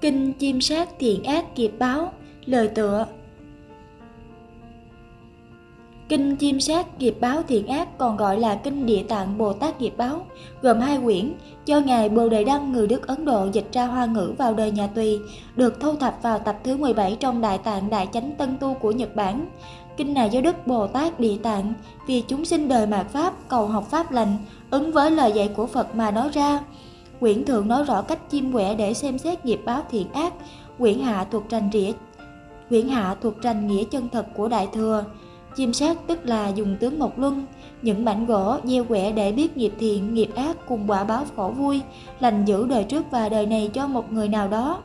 Kinh Chim Sát Thiện Ác Nghiệp Báo Lời tựa Kinh Chim Sát Nghiệp Báo Thiện Ác còn gọi là Kinh Địa Tạng Bồ Tát Nghiệp Báo, gồm hai quyển do Ngài Bồ Đề Đăng người Đức Ấn Độ dịch ra hoa ngữ vào đời nhà Tùy, được thu thập vào tập thứ 17 trong Đại Tạng Đại Chánh Tân Tu của Nhật Bản. Kinh này do Đức Bồ Tát Địa Tạng vì chúng sinh đời mạt Pháp cầu học Pháp lành, ứng với lời dạy của Phật mà nói ra. Quyển thượng nói rõ cách chim quẻ để xem xét nghiệp báo thiện ác, quyển hạ thuộc trành rỉa quyển hạ thuộc trành nghĩa chân thật của Đại Thừa. Chim sát tức là dùng tướng Mộc Luân, những mảnh gỗ gieo quẻ để biết nghiệp thiện, nghiệp ác cùng quả báo khổ vui, lành giữ đời trước và đời này cho một người nào đó.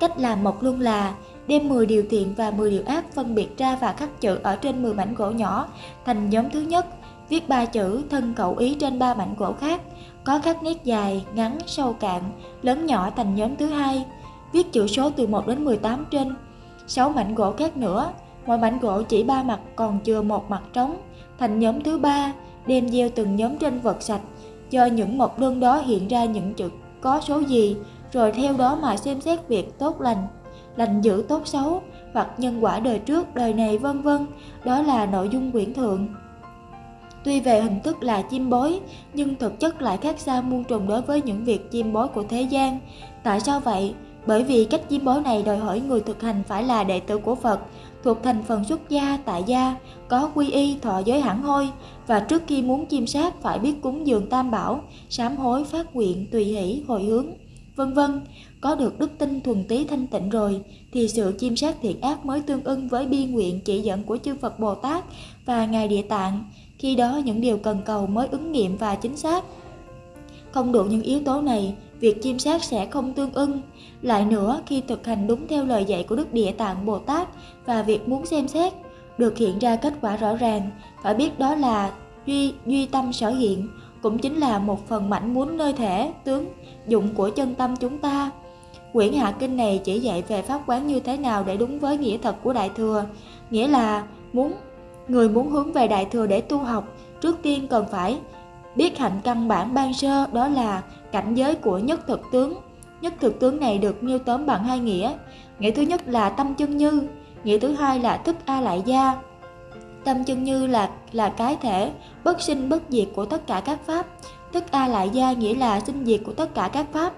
Cách làm Mộc Luân là đem 10 điều thiện và 10 điều ác phân biệt ra và khắc chữ ở trên 10 mảnh gỗ nhỏ thành nhóm thứ nhất, viết ba chữ thân cậu ý trên ba mảnh gỗ khác, có khắc nét dài, ngắn, sâu cạn, lớn nhỏ thành nhóm thứ hai, viết chữ số từ 1 đến 18 trên 6 mảnh gỗ khác nữa, mỗi mảnh gỗ chỉ ba mặt còn chừa một mặt trống, thành nhóm thứ ba, đem gieo từng nhóm trên vật sạch, cho những mộc đơn đó hiện ra những chữ có số gì, rồi theo đó mà xem xét việc tốt lành, lành dữ tốt xấu, hoặc nhân quả đời trước, đời này vân vân, đó là nội dung quyển thượng. Tuy về hình thức là chim bói, nhưng thực chất lại khác xa muôn trùng đối với những việc chim bói của thế gian. Tại sao vậy? Bởi vì cách chim bói này đòi hỏi người thực hành phải là đệ tử của Phật, thuộc thành phần xuất gia, tại gia, có quy y, thọ giới hẳn hôi, và trước khi muốn chiêm sát phải biết cúng dường tam bảo, sám hối, phát nguyện, tùy hỷ, hồi hướng, vân vân. Có được đức tin thuần tí thanh tịnh rồi, thì sự chiêm sát thiện ác mới tương ưng với bi nguyện chỉ dẫn của chư Phật Bồ Tát và Ngài Địa Tạng. Khi đó những điều cần cầu mới ứng nghiệm và chính xác. Không đủ những yếu tố này, việc chiêm sát sẽ không tương ưng. Lại nữa, khi thực hành đúng theo lời dạy của Đức Địa Tạng Bồ Tát và việc muốn xem xét, được hiện ra kết quả rõ ràng, phải biết đó là duy, duy tâm sở hiện, cũng chính là một phần mảnh muốn nơi thể, tướng, dụng của chân tâm chúng ta. Quyển Hạ Kinh này chỉ dạy về pháp quán như thế nào để đúng với nghĩa thật của Đại Thừa, nghĩa là muốn người muốn hướng về Đại Thừa để tu học, trước tiên cần phải biết hạnh căn bản ban sơ đó là cảnh giới của nhất thực tướng. Nhất thực tướng này được nêu tóm bằng hai nghĩa. Nghĩa thứ nhất là tâm chân như, nghĩa thứ hai là thức A lại gia. Tâm chân như là là cái thể bất sinh bất diệt của tất cả các pháp. Thức A lại gia nghĩa là sinh diệt của tất cả các pháp.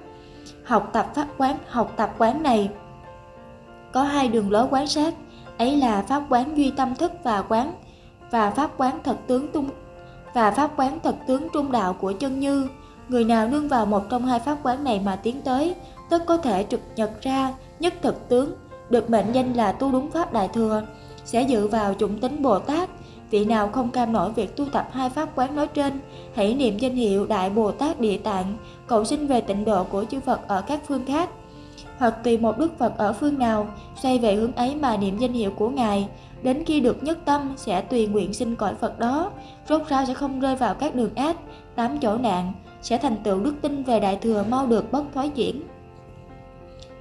Học tập pháp quán, học tập quán này có hai đường lối quán sát, ấy là pháp quán duy tâm thức và quán và pháp quán thật tướng tung và pháp quán thật tướng trung đạo của chân như. Người nào nương vào một trong hai pháp quán này mà tiến tới, tất có thể trực nhật ra nhất thực tướng, được mệnh danh là tu đúng pháp đại thừa, sẽ dự vào chủng tính Bồ Tát. Vị nào không cam nổi việc tu tập hai pháp quán nói trên, hãy niệm danh hiệu Đại Bồ Tát Địa Tạng, cầu xin về tịnh độ của chư Phật ở các phương khác. Hoặc tùy một Đức Phật ở phương nào, xoay về hướng ấy mà niệm danh hiệu của Ngài, đến khi được nhất tâm sẽ tùy nguyện sinh cõi Phật đó, rốt ráo sẽ không rơi vào các đường ác, tám chỗ nạn, sẽ thành tựu đức tin về Đại Thừa mau được bất thoái chuyển.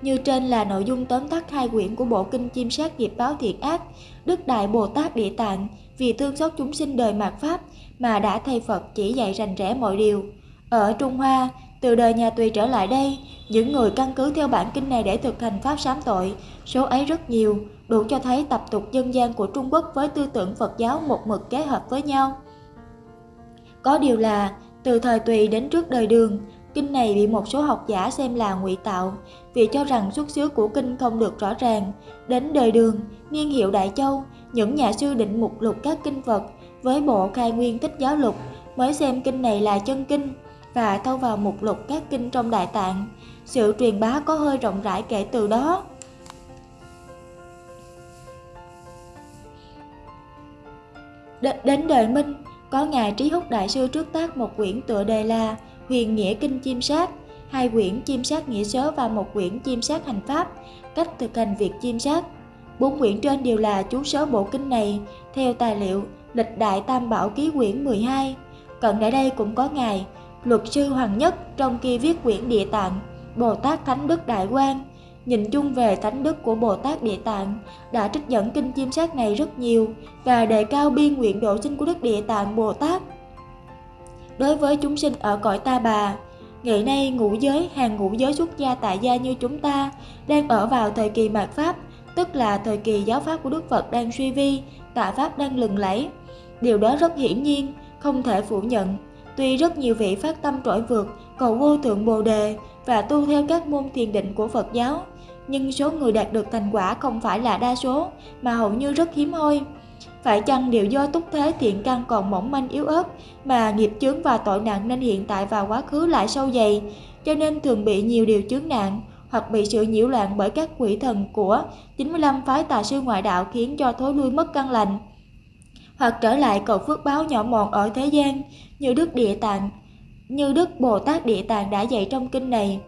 Như trên là nội dung tóm tắt hai quyển của bộ kinh chim sát nghiệp báo thiện ác, Đức Đại Bồ Tát Địa Tạng vì thương xót chúng sinh đời mạt Pháp mà đã thay Phật chỉ dạy rành rẽ mọi điều. Ở Trung Hoa, từ đời nhà Tùy trở lại đây, những người căn cứ theo bản kinh này để thực hành Pháp sám tội, số ấy rất nhiều, đủ cho thấy tập tục dân gian của Trung Quốc với tư tưởng Phật giáo một mực kết hợp với nhau. Có điều là, từ thời Tùy đến trước đời Đường, kinh này bị một số học giả xem là ngụy tạo, vì cho rằng xuất xứ của kinh không được rõ ràng. Đến đời Đường, niên hiệu Đại Châu, những nhà sư định mục lục các kinh Phật với bộ khai nguyên tích giáo lục mới xem kinh này là chân kinh và thâu vào mục lục các kinh trong Đại Tạng. Sự truyền bá có hơi rộng rãi kể từ đó. Đến đời Minh, có Ngài Trí Húc Đại Sư trước tác một quyển tựa đề là Huyền Nghĩa Kinh Chiêm Sát, hai quyển Chiêm Sát Nghĩa Sớ và một quyển Chiêm Sát Hành Pháp, cách thực hành việc chiêm sát. Bốn quyển trên đều là chú sớ bộ kinh này, theo tài liệu Lịch Đại Tam Bảo Ký quyển 12. Cận đại đây cũng có Ngài, Luật sư Hoàng Nhất trong kia viết quyển Địa Tạng, Bồ Tát Thánh Đức Đại Quang, Nhìn chung về thánh đức của Bồ Tát Địa Tạng đã trích dẫn kinh chiêm sát này rất nhiều và đề cao biên nguyện độ sinh của Đức Địa Tạng Bồ Tát. Đối với chúng sinh ở cõi ta bà, ngày nay ngũ giới, hàng ngũ giới xuất gia tại gia như chúng ta đang ở vào thời kỳ mạt Pháp, tức là thời kỳ giáo Pháp của Đức Phật đang suy vi, tạ Pháp đang lừng lẫy. Điều đó rất hiển nhiên, không thể phủ nhận. Tuy rất nhiều vị phát tâm trỗi vượt, cầu vô thượng Bồ Đề và tu theo các môn thiền định của Phật giáo, nhưng số người đạt được thành quả không phải là đa số, mà hầu như rất hiếm hoi. Phải chăng đều do túc thế thiện căn còn mỏng manh yếu ớt mà nghiệp chướng và tội nặng nên hiện tại và quá khứ lại sâu dày, cho nên thường bị nhiều điều chướng nạn hoặc bị sự nhiễu loạn bởi các quỷ thần của 95 phái tà sư ngoại đạo khiến cho thối lui mất căn lành hoặc trở lại cầu phước báo nhỏ mọn ở thế gian như Đức Địa Tạng, như Đức Bồ Tát Địa Tạng đã dạy trong kinh này.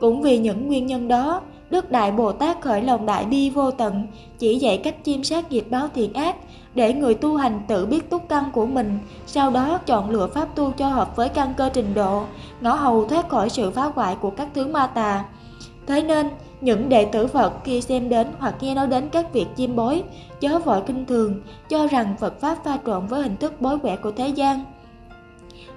Cũng vì những nguyên nhân đó, Đức Đại Bồ Tát khởi lòng đại bi vô tận, chỉ dạy cách chiêm sát nghiệp báo thiện ác, để người tu hành tự biết túc căn của mình, sau đó chọn lựa pháp tu cho hợp với căn cơ trình độ, ngõ hầu thoát khỏi sự phá hoại của các thứ ma tà. Thế nên, những đệ tử Phật khi xem đến hoặc nghe nói đến các việc chiêm bối, chớ vội kinh thường, cho rằng Phật Pháp pha trộn với hình thức bối quẻ của thế gian.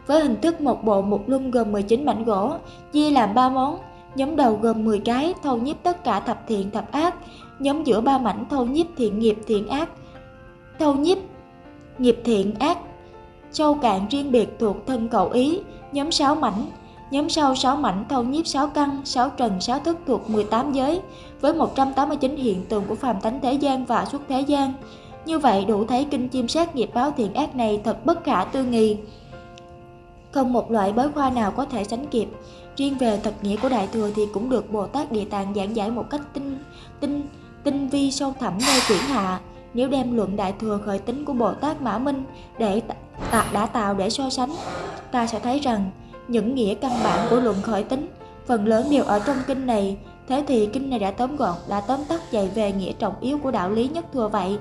Với hình thức một bộ một luân gồm 19 mảnh gỗ, chia làm 3 món, nhóm đầu gồm 10 cái thâu nhiếp tất cả thập thiện thập ác, nhóm giữa ba mảnh thâu nhiếp thiện nghiệp thiện ác, thâu nhiếp nghiệp thiện ác, sâu cạn riêng biệt thuộc thân cầu ý, nhóm 6 mảnh Nhóm sau 6 mảnh thâu nhiếp 6 căn, 6 trần, 6 thức thuộc 18 giới, với 189 hiện tượng của phàm tánh thế gian và xuất thế gian. Như vậy đủ thấy kinh chiêm sát nghiệp báo thiện ác này thật bất khả tư nghị. Không một loại bói khoa nào có thể sánh kịp. Riêng về thật nghĩa của Đại Thừa thì cũng được Bồ Tát Địa Tạng giảng giải một cách tinh, tinh, tinh vi sâu thẳm nơi quyển hạ. Nếu đem luận Đại Thừa khởi tính của Bồ Tát Mã Minh để tạ đã tạo để so sánh, ta sẽ thấy rằng những nghĩa căn bản của luận khởi tính. Phần lớn đều ở trong kinh này. Thế thì kinh này đã tóm gọn, đã tóm tắt dạy về nghĩa trọng yếu của đạo lý nhất thừa vậy.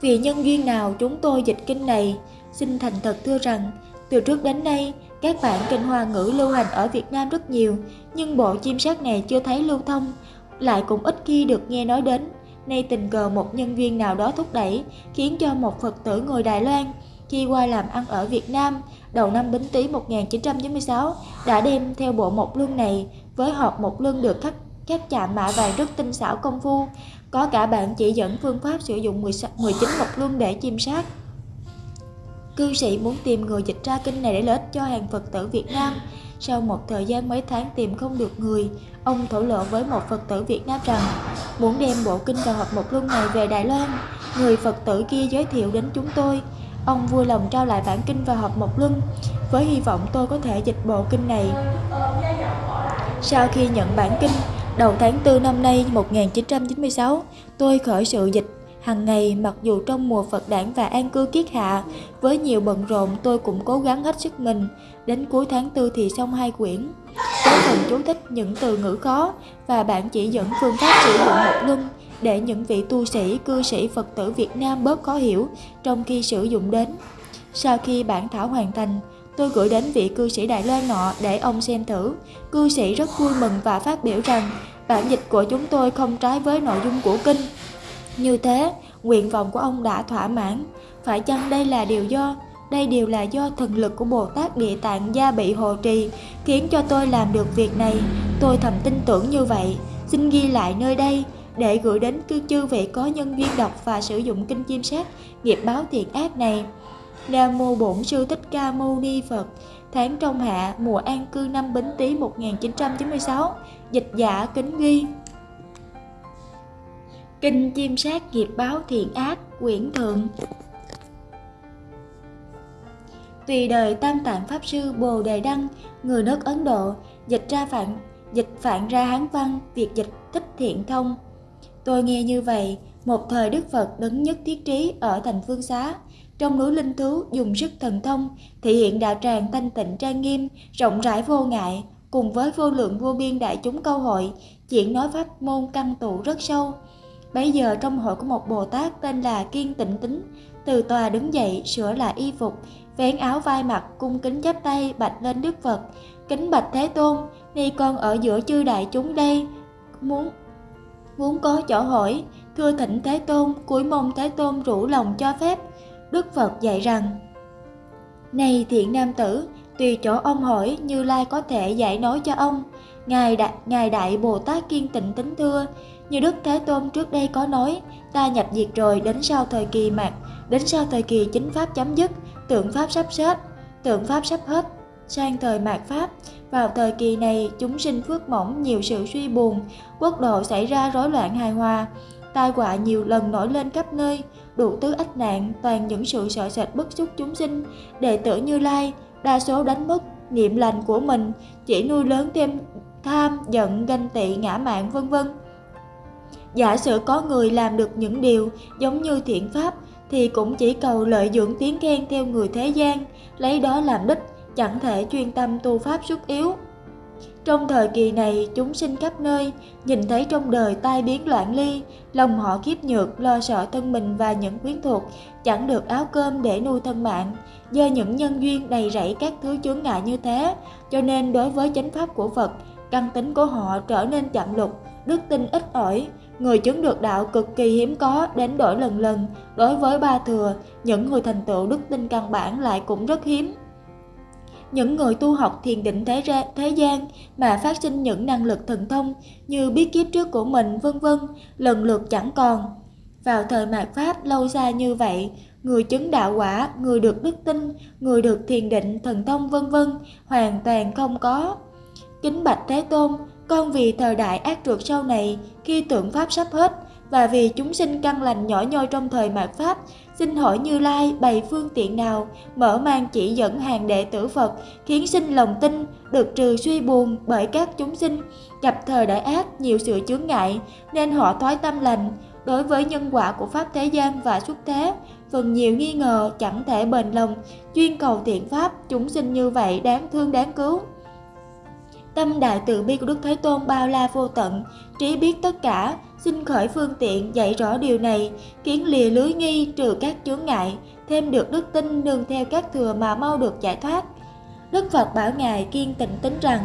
Vì nhân duyên nào chúng tôi dịch kinh này? Xin thành thật thưa rằng, từ trước đến nay, các bản kinh hoa ngữ lưu hành ở Việt Nam rất nhiều, nhưng bộ chim sát này chưa thấy lưu thông, lại cũng ít khi được nghe nói đến. Nay tình cờ một nhân viên nào đó thúc đẩy, khiến cho một Phật tử người Đài Loan khi qua làm ăn ở Việt Nam đầu năm Bính Tý 1996 đã đem theo bộ một luân này với hộp một luân được khắc các chạm mạ vàng rất tinh xảo công phu, có cả bạn chỉ dẫn phương pháp sử dụng 19 một luân để chiêm sát. Cư sĩ muốn tìm người dịch ra kinh này để lợi ích cho hàng Phật tử Việt Nam. Sau một thời gian mấy tháng tìm không được người, ông thổ lộ với một Phật tử Việt Nam rằng muốn đem bộ kinh và hộp một luân này về Đài Loan. Người Phật tử kia giới thiệu đến chúng tôi, Ông vui lòng trao lại bản kinh và hộp một luân với hy vọng tôi có thể dịch bộ kinh này. Sau khi nhận bản kinh, đầu tháng 4 năm nay 1996, tôi khởi sự dịch hàng ngày mặc dù trong mùa Phật đản và an cư kiết hạ, với nhiều bận rộn tôi cũng cố gắng hết sức mình. Đến cuối tháng 4 thì xong hai quyển. Có phần chú thích những từ ngữ khó và bạn chỉ dẫn phương pháp sử dụng một luân để những vị tu sĩ, cư sĩ Phật tử Việt Nam bớt khó hiểu trong khi sử dụng đến. Sau khi bản thảo hoàn thành, tôi gửi đến vị cư sĩ Đài Loan nọ để ông xem thử. Cư sĩ rất vui mừng và phát biểu rằng bản dịch của chúng tôi không trái với nội dung của kinh. Như thế, nguyện vọng của ông đã thỏa mãn. Phải chăng đây là điều do đây đều là do thần lực của Bồ Tát Địa Tạng gia bị hồ trì khiến cho tôi làm được việc này. Tôi thầm tin tưởng như vậy. Xin ghi lại nơi đây để gửi đến cư chư vị có nhân duyên đọc và sử dụng kinh chiêm sát nghiệp báo thiện ác này. Nam mô Bổn sư Thích Ca Mâu Ni Phật. Tháng trong hạ mùa an cư năm Bính Tý 1996. Dịch giả kính ghi. Kinh chiêm sát nghiệp báo thiện ác quyển thượng. Tùy đời Tam Tạng Pháp Sư Bồ Đề Đăng, người nước Ấn Độ, dịch ra phạn dịch phạn ra Hán văn, việc dịch thích thiện thông. Tôi nghe như vậy, một thời Đức Phật đấng nhất thiết trí ở thành phương xá, trong núi linh thú dùng sức thần thông, thể hiện đạo tràng thanh tịnh trang nghiêm, rộng rãi vô ngại, cùng với vô lượng vô biên đại chúng câu hội, chuyện nói pháp môn căn tụ rất sâu. Bây giờ trong hội có một Bồ Tát tên là Kiên Tịnh Tính, từ tòa đứng dậy, sửa lại y phục, vén áo vai mặt, cung kính chắp tay bạch lên Đức Phật, kính bạch Thế Tôn, nay con ở giữa chư đại chúng đây, muốn vốn có chỗ hỏi, thưa thỉnh thế tôn cúi mong thế tôn rủ lòng cho phép. Đức phật dạy rằng, này thiện nam tử, tùy chỗ ông hỏi, như lai có thể giải nói cho ông. Ngài đại ngài đại bồ tát kiên tịnh tính thưa, như đức thế tôn trước đây có nói, ta nhập diệt rồi, đến sau thời kỳ mạt, đến sau thời kỳ chính pháp chấm dứt, tượng pháp sắp hết tượng pháp sắp hết sang thời mạt pháp, vào thời kỳ này, chúng sinh phước mỏng nhiều sự suy buồn, quốc độ xảy ra rối loạn hài hòa, tai họa nhiều lần nổi lên khắp nơi, đủ tứ ách nạn, toàn những sự sợ sệt bức xúc chúng sinh. Đệ tử như lai, đa số đánh mất niệm lành của mình, chỉ nuôi lớn thêm tham, giận, ganh tị, ngã mạn vân vân. Giả sử có người làm được những điều giống như thiện pháp, thì cũng chỉ cầu lợi dưỡng tiếng khen theo người thế gian, lấy đó làm đích chẳng thể chuyên tâm tu pháp xuất yếu. Trong thời kỳ này, chúng sinh khắp nơi, nhìn thấy trong đời tai biến loạn ly, lòng họ khiếp nhược, lo sợ thân mình và những quyến thuộc, chẳng được áo cơm để nuôi thân mạng. Do những nhân duyên đầy rẫy các thứ chướng ngại như thế, cho nên đối với chánh pháp của phật, căn tính của họ trở nên chậm lục, đức tin ít ỏi. Người chứng được đạo cực kỳ hiếm có, đến đổi lần lần. Đối với ba thừa, những người thành tựu đức tin căn bản lại cũng rất hiếm những người tu học thiền định thế, ra, thế gian mà phát sinh những năng lực thần thông như biết kiếp trước của mình vân vân lần lượt chẳng còn. Vào thời mạt Pháp lâu xa như vậy, người chứng đạo quả, người được đức tin, người được thiền định, thần thông vân vân hoàn toàn không có. Kính bạch Thế Tôn, con vì thời đại ác trượt sau này, khi tượng Pháp sắp hết, và vì chúng sinh căn lành nhỏ nhoi trong thời mạt Pháp, xin hỏi Như Lai bày phương tiện nào mở mang chỉ dẫn hàng đệ tử Phật, khiến sinh lòng tin, được trừ suy buồn bởi các chúng sinh, gặp thời đại ác nhiều sự chướng ngại, nên họ thoái tâm lành, đối với nhân quả của Pháp thế gian và xuất thế, phần nhiều nghi ngờ chẳng thể bền lòng, chuyên cầu thiện Pháp, chúng sinh như vậy đáng thương đáng cứu. Tâm đại từ bi của Đức Thế Tôn bao la vô tận, trí biết tất cả, xin khởi phương tiện dạy rõ điều này, kiến lìa lưới nghi trừ các chướng ngại, thêm được đức tin nương theo các thừa mà mau được giải thoát. Đức Phật bảo Ngài kiên tịnh tính rằng,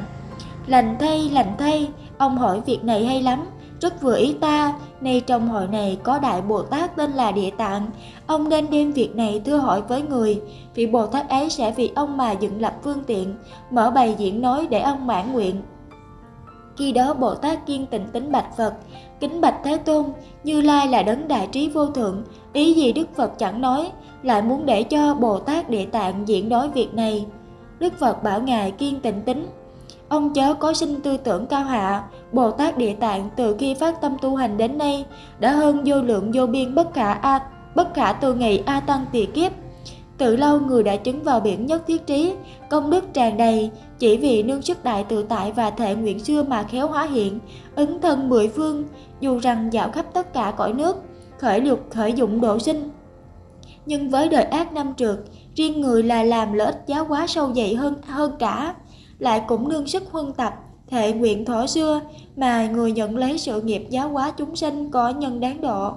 lành thay, lành thay, ông hỏi việc này hay lắm, rất vừa ý ta, nay trong hội này có Đại Bồ Tát tên là Địa Tạng, ông nên đem việc này thưa hỏi với người, vị Bồ Tát ấy sẽ vì ông mà dựng lập phương tiện, mở bày diễn nói để ông mãn nguyện. Khi đó Bồ Tát kiên tịnh tính bạch Phật, kính bạch Thế Tôn, Như Lai là đấng đại trí vô thượng, ý gì Đức Phật chẳng nói, lại muốn để cho Bồ Tát Địa Tạng diễn nói việc này. Đức Phật bảo Ngài kiên tịnh tính, Ông chớ có sinh tư tưởng cao hạ, Bồ Tát Địa Tạng từ khi phát tâm tu hành đến nay đã hơn vô lượng vô biên bất khả a bất khả từ ngày a tăng tỳ kiếp. Từ lâu người đã chứng vào biển nhất thiết trí, công đức tràn đầy, chỉ vì nương sức đại tự tại và thể nguyện xưa mà khéo hóa hiện, ứng thân mười phương, dù rằng dạo khắp tất cả cõi nước, khởi lục khởi dụng độ sinh. Nhưng với đời ác năm trượt, riêng người là làm lợi ích giáo hóa sâu dày hơn hơn cả lại cũng nương sức huân tập, thệ nguyện thọ xưa mà người nhận lấy sự nghiệp giáo hóa chúng sinh có nhân đáng độ.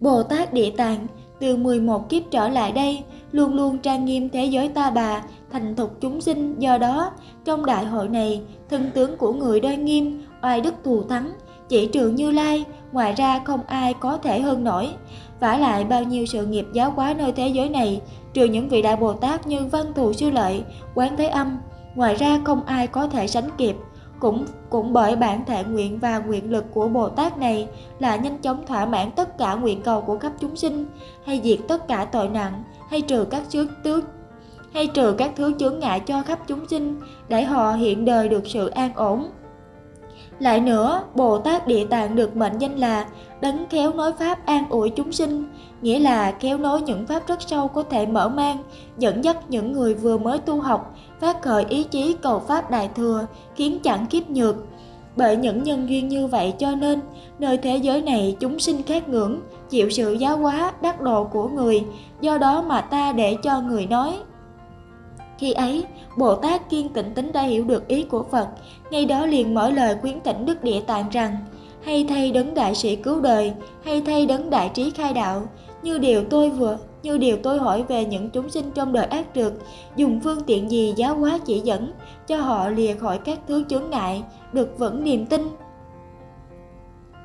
Bồ Tát Địa Tạng từ 11 kiếp trở lại đây luôn luôn trang nghiêm thế giới ta bà, thành thục chúng sinh do đó trong đại hội này thân tướng của người đoan nghiêm, oai đức thù thắng, chỉ trừ Như Lai, ngoài ra không ai có thể hơn nổi vả lại bao nhiêu sự nghiệp giáo hóa nơi thế giới này trừ những vị đại Bồ Tát như Văn Thù Sư Lợi, Quán Thế Âm, ngoài ra không ai có thể sánh kịp. Cũng cũng bởi bản thể nguyện và nguyện lực của Bồ Tát này là nhanh chóng thỏa mãn tất cả nguyện cầu của khắp chúng sinh, hay diệt tất cả tội nặng, hay trừ các chướng tước hay trừ các thứ chướng ngại cho khắp chúng sinh để họ hiện đời được sự an ổn. Lại nữa, Bồ Tát Địa Tạng được mệnh danh là đấng khéo nói pháp an ủi chúng sinh, nghĩa là khéo nói những pháp rất sâu có thể mở mang, dẫn dắt những người vừa mới tu học, phát khởi ý chí cầu pháp đại thừa, khiến chẳng kiếp nhược. Bởi những nhân duyên như vậy cho nên, nơi thế giới này chúng sinh khát ngưỡng, chịu sự giáo hóa, đắc độ của người, do đó mà ta để cho người nói. Khi ấy, Bồ Tát kiên tịnh tính đã hiểu được ý của Phật, ngay đó liền mở lời khuyến tỉnh Đức Địa Tạng rằng, hay thay đấng đại sĩ cứu đời, hay thay đấng đại trí khai đạo, như điều tôi vừa như điều tôi hỏi về những chúng sinh trong đời ác trượt, dùng phương tiện gì giáo hóa chỉ dẫn cho họ lìa khỏi các thứ chướng ngại, được vững niềm tin,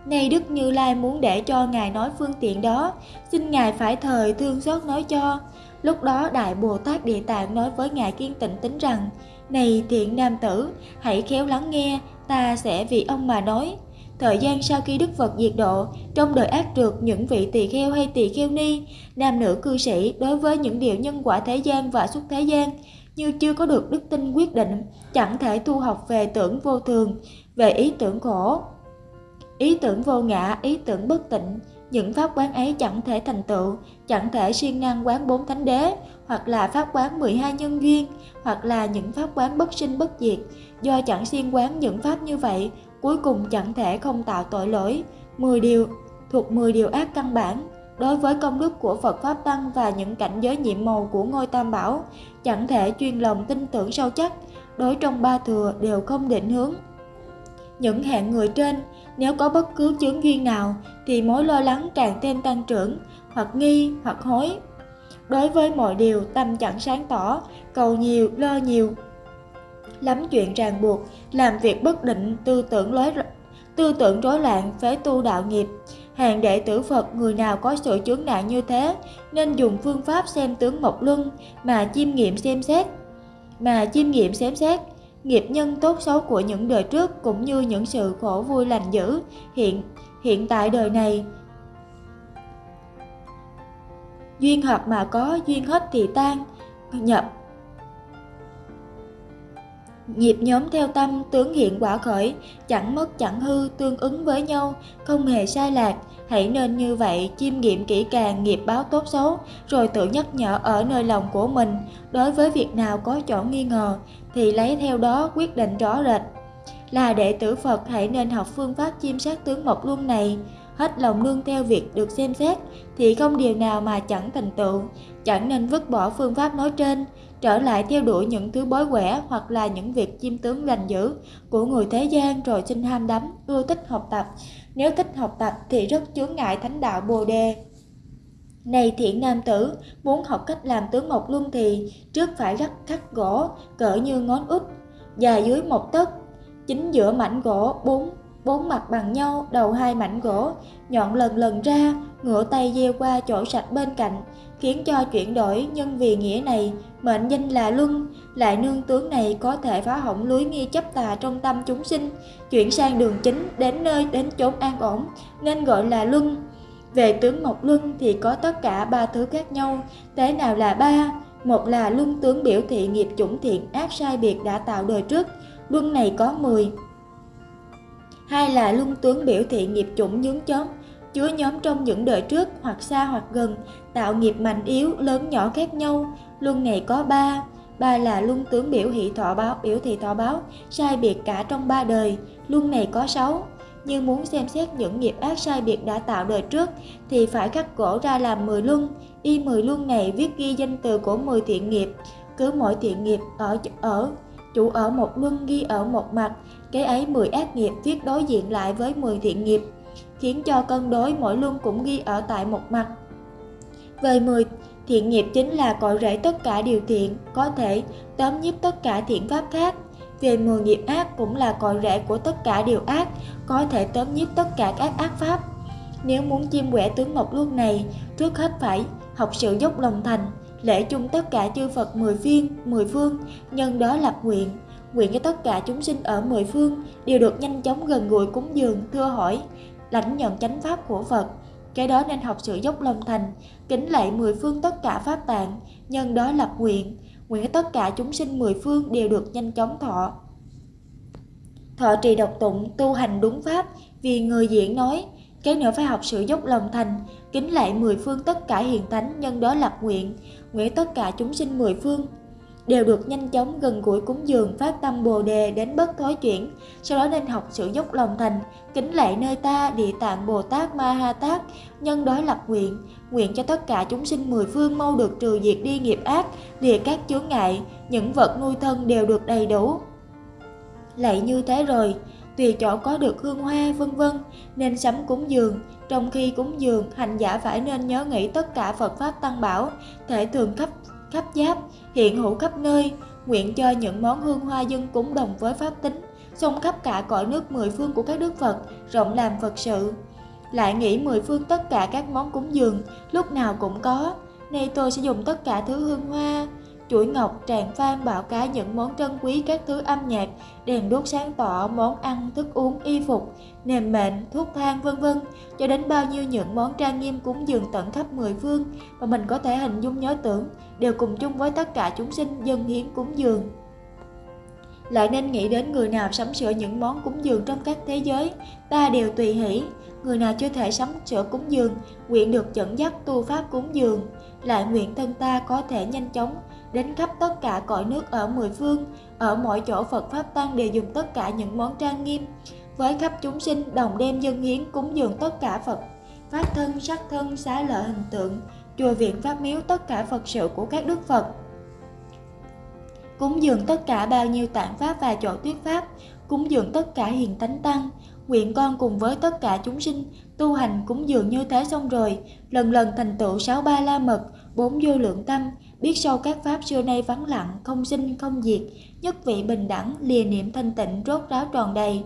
Nay Đức Như Lai muốn để cho Ngài nói phương tiện đó, xin Ngài phải thời thương xót nói cho. Lúc đó Đại Bồ Tát Địa Tạng nói với Ngài Kiên Tịnh Tính rằng, Này thiện nam tử, hãy khéo lắng nghe, ta sẽ vì ông mà nói. Thời gian sau khi Đức Phật diệt độ, trong đời ác trượt những vị tỳ kheo hay tỳ kheo ni, nam nữ cư sĩ đối với những điều nhân quả thế gian và xuất thế gian, như chưa có được đức tin quyết định, chẳng thể tu học về tưởng vô thường, về ý tưởng khổ, ý tưởng vô ngã, ý tưởng bất tịnh, những pháp quán ấy chẳng thể thành tựu, chẳng thể siêng năng quán bốn thánh đế, hoặc là pháp quán 12 nhân duyên, hoặc là những pháp quán bất sinh bất diệt. Do chẳng siêng quán những pháp như vậy, cuối cùng chẳng thể không tạo tội lỗi. 10 điều thuộc 10 điều ác căn bản đối với công đức của Phật Pháp Tăng và những cảnh giới nhiệm màu của ngôi Tam Bảo, chẳng thể chuyên lòng tin tưởng sâu chắc, đối trong ba thừa đều không định hướng. Những hạng người trên, nếu có bất cứ chướng duyên nào, thì mối lo lắng càng thêm tăng trưởng, hoặc nghi, hoặc hối. Đối với mọi điều, tâm chẳng sáng tỏ, cầu nhiều, lo nhiều, lắm chuyện ràng buộc, làm việc bất định, tư tưởng lối tư tưởng rối loạn, phế tu đạo nghiệp. Hàng đệ tử Phật người nào có sự chướng nạn như thế nên dùng phương pháp xem tướng mộc luân mà chiêm nghiệm xem xét mà chiêm nghiệm xem xét nghiệp nhân tốt xấu của những đời trước cũng như những sự khổ vui lành dữ hiện hiện tại đời này duyên hợp mà có duyên hết thì tan nhập Nghiệp nhóm theo tâm tướng hiện quả khởi, chẳng mất chẳng hư, tương ứng với nhau, không hề sai lạc. Hãy nên như vậy, chiêm nghiệm kỹ càng nghiệp báo tốt xấu, rồi tự nhắc nhở ở nơi lòng của mình. Đối với việc nào có chỗ nghi ngờ, thì lấy theo đó quyết định rõ rệt. Là đệ tử Phật hãy nên học phương pháp chiêm sát tướng mộc luân này, hết lòng nương theo việc được xem xét, thì không điều nào mà chẳng thành tựu, chẳng nên vứt bỏ phương pháp nói trên, trở lại theo đuổi những thứ bói quẻ hoặc là những việc chiêm tướng lành dữ của người thế gian rồi sinh ham đắm, ưa thích học tập. Nếu thích học tập thì rất chướng ngại thánh đạo Bồ Đề. Này thiện nam tử, muốn học cách làm tướng mộc luân thì trước phải gắt khắc gỗ cỡ như ngón út, dài dưới một tấc, chính giữa mảnh gỗ bốn bốn mặt bằng nhau, đầu hai mảnh gỗ, nhọn lần lần ra, ngửa tay gieo qua chỗ sạch bên cạnh, khiến cho chuyển đổi nhân vì nghĩa này, mệnh danh là luân, lại nương tướng này có thể phá hỏng lưới nghi chấp tà trong tâm chúng sinh, chuyển sang đường chính đến nơi đến chốn an ổn, nên gọi là luân. Về tướng Mộc Luân thì có tất cả ba thứ khác nhau, thế nào là ba? Một là luân tướng biểu thị nghiệp chủng thiện ác sai biệt đã tạo đời trước, luân này có 10. Hai là luân tướng biểu thị nghiệp chủng nhướng chớm, chứa nhóm trong những đời trước hoặc xa hoặc gần, tạo nghiệp mạnh yếu, lớn nhỏ khác nhau, luân này có 3. Ba là luân tướng biểu thị thọ báo, biểu thị thọ báo, sai biệt cả trong ba đời, luân này có sáu nhưng muốn xem xét những nghiệp ác sai biệt đã tạo đời trước thì phải cắt cổ ra làm 10 luân. Y 10 luân này viết ghi danh từ của 10 thiện nghiệp, cứ mỗi thiện nghiệp ở ở chủ ở một luân ghi ở một mặt, cái ấy 10 ác nghiệp viết đối diện lại với 10 thiện nghiệp, khiến cho cân đối mỗi luân cũng ghi ở tại một mặt. Về 10 thiện nghiệp chính là cội rễ tất cả điều thiện, có thể tóm nhiếp tất cả thiện pháp khác về 10 nghiệp ác cũng là cội rễ của tất cả điều ác, có thể tóm nhiếp tất cả các ác pháp. Nếu muốn chiêm quẻ tướng mộc luân này, trước hết phải học sự dốc lòng thành, lễ chung tất cả chư Phật mười phiên, mười phương, nhân đó lập nguyện, nguyện cho tất cả chúng sinh ở mười phương đều được nhanh chóng gần gũi cúng dường, thưa hỏi, lãnh nhận chánh pháp của Phật. Cái đó nên học sự dốc lòng thành, kính lạy mười phương tất cả pháp tạng, nhân đó lập nguyện, nguyện tất cả chúng sinh mười phương đều được nhanh chóng thọ. Thọ trì độc tụng, tu hành đúng pháp, vì người diễn nói, cái nữa phải học sự dốc lòng thành, kính lại mười phương tất cả hiền thánh, nhân đó lập nguyện, nguyện tất cả chúng sinh mười phương đều được nhanh chóng gần gũi cúng dường phát tâm bồ đề đến bất thối chuyển. Sau đó nên học sự dốc lòng thành kính lạy nơi ta địa tạng bồ tát ma ha tát nhân đói lập nguyện nguyện cho tất cả chúng sinh mười phương mau được trừ diệt đi nghiệp ác lìa các chướng ngại những vật nuôi thân đều được đầy đủ. Lạy như thế rồi tùy chỗ có được hương hoa vân vân nên sắm cúng dường. Trong khi cúng dường hành giả phải nên nhớ nghĩ tất cả phật pháp tăng bảo thể thường khắp khắp giáp, hiện hữu khắp nơi, nguyện cho những món hương hoa dân cúng đồng với pháp tính, xông khắp cả cõi nước mười phương của các đức Phật, rộng làm Phật sự. Lại nghĩ mười phương tất cả các món cúng dường, lúc nào cũng có. Nay tôi sẽ dùng tất cả thứ hương hoa, chuỗi ngọc, tràng phan, bảo cá những món trân quý các thứ âm nhạc, đèn đuốc sáng tỏ, món ăn, thức uống, y phục, nềm mệnh, thuốc thang vân vân, cho đến bao nhiêu những món trang nghiêm cúng dường tận khắp mười phương mà mình có thể hình dung nhớ tưởng, đều cùng chung với tất cả chúng sinh dân hiến cúng dường. Lại nên nghĩ đến người nào sắm sửa những món cúng dường trong các thế giới, ta đều tùy hỷ. Người nào chưa thể sắm sửa cúng dường, nguyện được dẫn dắt tu pháp cúng dường. Lại nguyện thân ta có thể nhanh chóng đến khắp tất cả cõi nước ở mười phương, ở mọi chỗ Phật Pháp Tăng đều dùng tất cả những món trang nghiêm, với khắp chúng sinh đồng đem dân hiến cúng dường tất cả Phật, Pháp thân, sắc thân, xá lợi hình tượng, chùa viện Pháp miếu tất cả Phật sự của các Đức Phật. Cúng dường tất cả bao nhiêu tạng Pháp và chỗ tuyết Pháp, cúng dường tất cả hiền tánh tăng, nguyện con cùng với tất cả chúng sinh tu hành cúng dường như thế xong rồi, lần lần thành tựu sáu ba la mật, bốn vô lượng tâm, biết sâu các pháp xưa nay vắng lặng, không sinh không diệt, nhất vị bình đẳng, lìa niệm thanh tịnh rốt ráo tròn đầy.